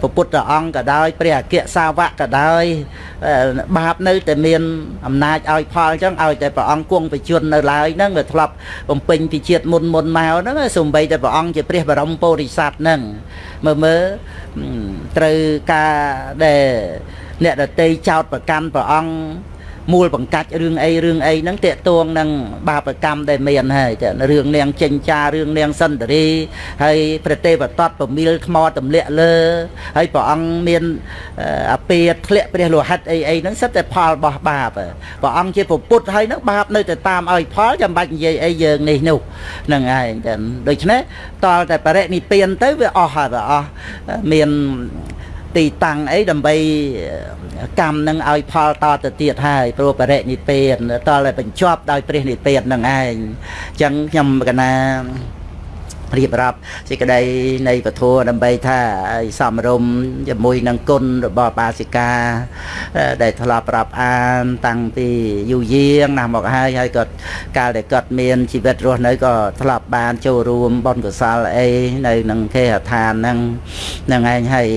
ព្រះពុទ្ធអង្គក៏ដោយព្រះអគ្គសាវកក៏ដោយបាបនៅតែមានអំណាចឲ្យផលអញ្ចឹងឲ្យតែព្រះអង្គគង់បជននៅឡើយហ្នឹងវាធ្លាប់បំពេញពីជាតិមុនមុនមកហ្នឹងសំបីតែព្រះអង្គជាព្រះបរមពោធិសត្វហ្នឹងមើលមើលត្រូវការដែលអ្នកដតីចោតប្រកាន់ព្រះអង្គ មូលបង្កាច់រឿងអីរឿងអីហ្នឹងតេតួងនឹងបាបកម្មដែលមានហើយចារឿងនាងចិញ្ចារឿងនាងសន្តិរីហើយព្រះទេវតតប្រមីលថ្មទម្លាក់លើហើយព្រះអង្គមានអាពាធ្លាក់ព្រះលោហិតអីអីហ្នឹងសិតតែផលរបស់បាបព្រះអង្គជាពុទ្ធហើយហ្នឹងបាបនៅតែតាមឲ្យផលចាំបាច់និយាយអីយើងនេះនោះហ្នឹងហើយចាដូច្នេះតលតែបរិនិព្វានទៅវាអស់ហើយវាអស់មាន ទីតាំងអីដើម្បីកម្មនឹងឲ្យផលតទៅទៀតហើយព្រោះបរិនិព្វានតតែបញ្ចប់ដោយព្រះនិព្វាននឹងឯងអញ្ចឹងខ្ញុំកណារៀបរាប់សេចក្តីនៃពធដើម្បីថាឲ្យសំរុំជាមួយនឹងគុណរបស់បាសិកា ដែលធ្លាប់ប្រាប់អានតាំងពីយូរយាងណាស់មកហើយហើយក៏កាលដែលគាត់មានជីវិតរស់នៅក៏ធ្លាប់បានចូលរួមបុណ្យកុសលអីនៅនឹងគេហដ្ឋានហ្នឹងហ្នឹងឯងហើយ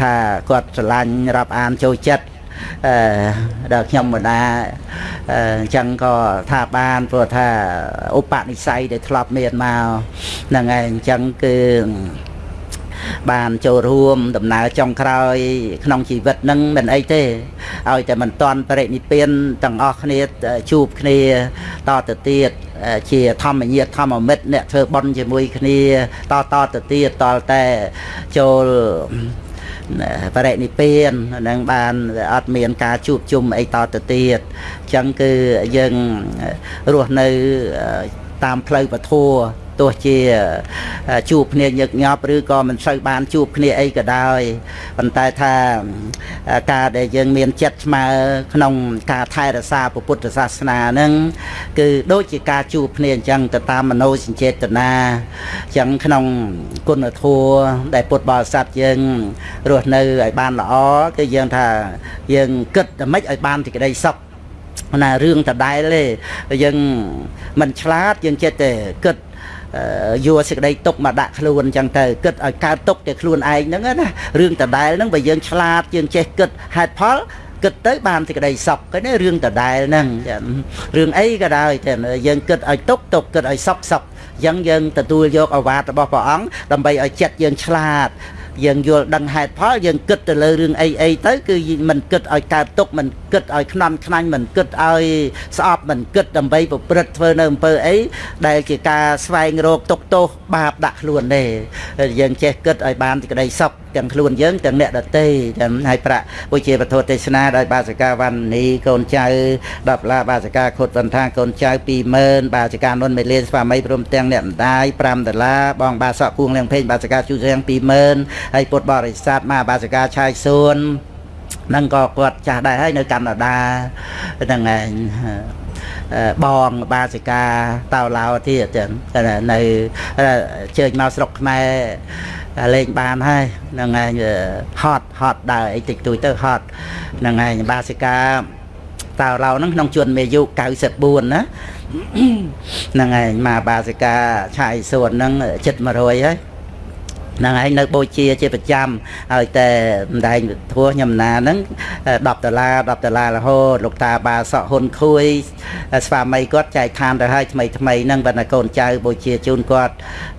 ថាគាត់ស្រឡាញ់រាប់អានចូលចិត្តអឺដល់ខ្ញុំម្ដាអញ្ចឹងក៏ថាបានព្រោះថាឧបនិស្ស័យដែលធ្លាប់មានមកហ្នឹងហើយអញ្ចឹងគឺបានចូលរួមដំណើរចុងក្រោយ ក្នុងជីវិតនឹងមិនអីទេឲ្យតែមិនតន់បរិនិព្វានទាំងអស់គ្នាជួបគ្នាតទៅទៀត ជាធម្មញាតធម្មមិត្តអ្នកធ្វើបន់ជាមួយគ្នាតតទៅទៀតតតែចូលបរិនិព្វាននឹងបានអត់មានការជួបជុំអីតទៅទៀតអញ្ចឹងគឺយើងរស់នៅតាមផ្លូវពធ ទោះជាជួបគ្នាញឹកញាប់ឬក៏មិនសូវបានជួបគ្នាអីក៏ដោយប៉ុន្តែថាការដែលយើងមានចិត្តស្មើក្នុងការថែរក្សាពុទ្ធសាសនាហ្នឹងគឺដូចជាការជួបគ្នាអញ្ចឹងទៅតាមមโนសញ្ចេតនាអញ្ចឹងក្នុងគុណធម៌ដែលពុទ្ធបរិស័ទយើងរស់នៅឲ្យបានល្អគឺយើងថាយើងគិតតែម៉េចឲ្យបានសេចក្តីសុខណារឿងដដែលទេយើងមិនឆ្លាតយើងចិត្តតែគិត យកសេចក្តីទុកមកដាក់ខ្លួនអញ្ចឹងទៅគិតឲ្យកើតទុកតែខ្លួនឯងហ្នឹងណារឿងដដែលហ្នឹងបើយើងឆ្លាតយើងចេះគិតហេតុផលគិតទៅបានសេចក្តីសុខគេណារឿងដដែលហ្នឹងរឿងអីក៏ដោយតែយើងគិតឲ្យទុកទុកគិតឲ្យសុខសុខអញ្ចឹងយើងទទួលយកអាវាតរបស់ព្រះអង្គដើម្បីឲ្យចិត្តយើងឆ្លាត យើងយល់ដឹងហេតុផលយើងគិតទៅលើរឿងអីអីទៅគឺមិនគិតឲ្យកើតទុកមិនគិតឲ្យខ្នន់ខ្នាញ់មិនគិតឲ្យស្អប់មិនគិតដើម្បីប្រព្រឹត្តធ្វើនៅអំពើអីដែលជាការស្វែងរកទុកទោសបាបដាក់ខ្លួនទេយើងចេះគិតឲ្យបានទីក្តីសុខទាំងខ្លួនយើងទាំងអ្នកដទៃទាំងឲ្យប្រាក់ពុជាពធទេសនាដោយបាសិកាវណ្ណីកូនចៅ10ឡាបាសិកាខុតសន្តាកូនចៅ20000បាសិកានុនមេលានស្វាមីព្រមទាំងអ្នកម្ដាយ5ដុល្លារបងបាសក់គួងលៀងពេញបាសិកាជូសៀង20000ហើយពុទ្ធបរិស័ទមកបាសិកាឆាយសួននឹងក៏គាត់ចាស់ដែរហើយនៅកាណាដាហ្នឹងឯងបងបាសិកាតៅឡៅទៀតនៅជើញមកស្រុកខ្មែរលេងបានហើយហ្នឹងឯងហត់ហត់ដើរអីតិចតួចទៅហត់ហ្នឹងឯងបាសិកាតៅឡៅហ្នឹងក្នុងជួនមេយុ94ណាហ្នឹងឯងមកបាសិកាឆាយសួនហ្នឹងជិត100ហើយហ្នឹងហើយនៅបូជាជាប្រចាំហើយតែម្ដែងធัวខ្ញុំណាហ្នឹង10ដុល្លារ10ដុល្លាររហូតលោកតាបាសក់ហ៊ុនខួយស្វាមីគាត់ចែកឋានទៅឲ្យថ្មីថ្មីហ្នឹងបើណាកូនចៅបូជាជូនគាត់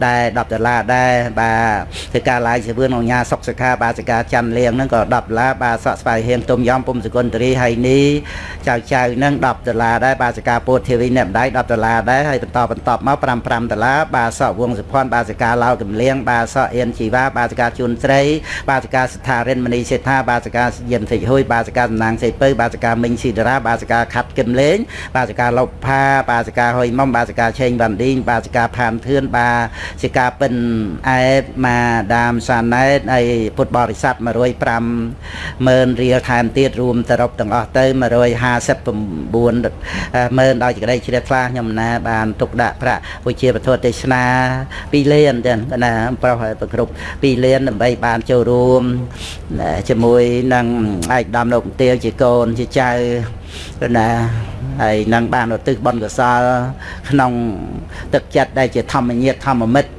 ដែរ10ដុល្លារដែរបាទធ្វើការឡាយជាវឿនអង្គញាសុកសិក្ខាបាសិកាច័ន្ទលៀងហ្នឹងក៏10ដុល្លារបាទសក់ស្វាយហៀងទុំយ៉ំពុំសគុណតរីហើយនេះចៅចៅហ្នឹង10ដុល្លារដែរបាសិកាពោធធាវីអ្នកម្ដាយ10ដុល្លារដែរហើយបន្តបន្តមក5 5ដុល្លារបាទសក់វងសុភ័ណ្ឌបាសិកាឡៅកំលៀងបាទសក់អៀននជីវ៉ាបាសិកាជួនស្រី បាសិកាស្ថារិនមនីសេដ្ឋាបាសិកាយិនសិចហួយបាសិកាសំណាងសេពៅបាសិកាមិញស៊ីតារាបាសិកាខាត់គឹមលេងបាសិកាលុបផាបាសិកាហុយមុំបាសិកាឆេងវ៉ាន់ឌីងបាសិកាផានធឿនបាសិកាពិនអែតម៉ាដាមសាណែតហើយពុទ្ធបរិស័ទ105ម៉ឺនរៀលថែមទៀតរួមសរុបទាំងអស់ទៅ159ម៉ឺនដោយសេចក្តីជ្រះថ្លាខ្ញុំណាបានទុកដាក់ប្រាក់វិជាពធទេសនា2លានចឹងណាប្រុសហើយប្រគ្រប់2លានដើម្បីបានចូលរួមជាមួយនឹងឯកឧត្តមលោកមន្ទាជាកូនជាចៅ ណាហើយនឹងបានឧទ្ទិសបុណ្យកុសល ក្នុង ទឹកចិត្តដែលជាធម្មញាតធម្មមិត្ត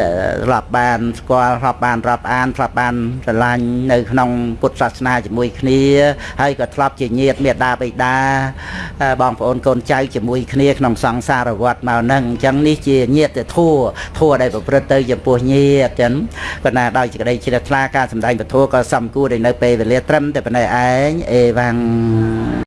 ដែលរាប់បានស្គាល់រាប់បានរាប់អានរាប់បានស្រឡាញ់នៅក្នុងពុទ្ធសាសនាជាមួយគ្នាហើយក៏ធ្លាប់ជាញាតិមេដាបិតាបងប្អូនកូនចៅជាមួយគ្នាក្នុងសង្សារវត្តមកហ្នឹងអញ្ចឹងនេះជាញាតិធัวធัวដែលប្រព្រឹត្តទៅចំពោះញាតិចឹងក៏ណាដោយសេចក្តីជ្រះថ្លាការសម្ដែងពធក៏សំគួរដែលនៅពេលវេលាត្រឹមតែប៉ុណ្ណេះឯងអេវ៉ាំង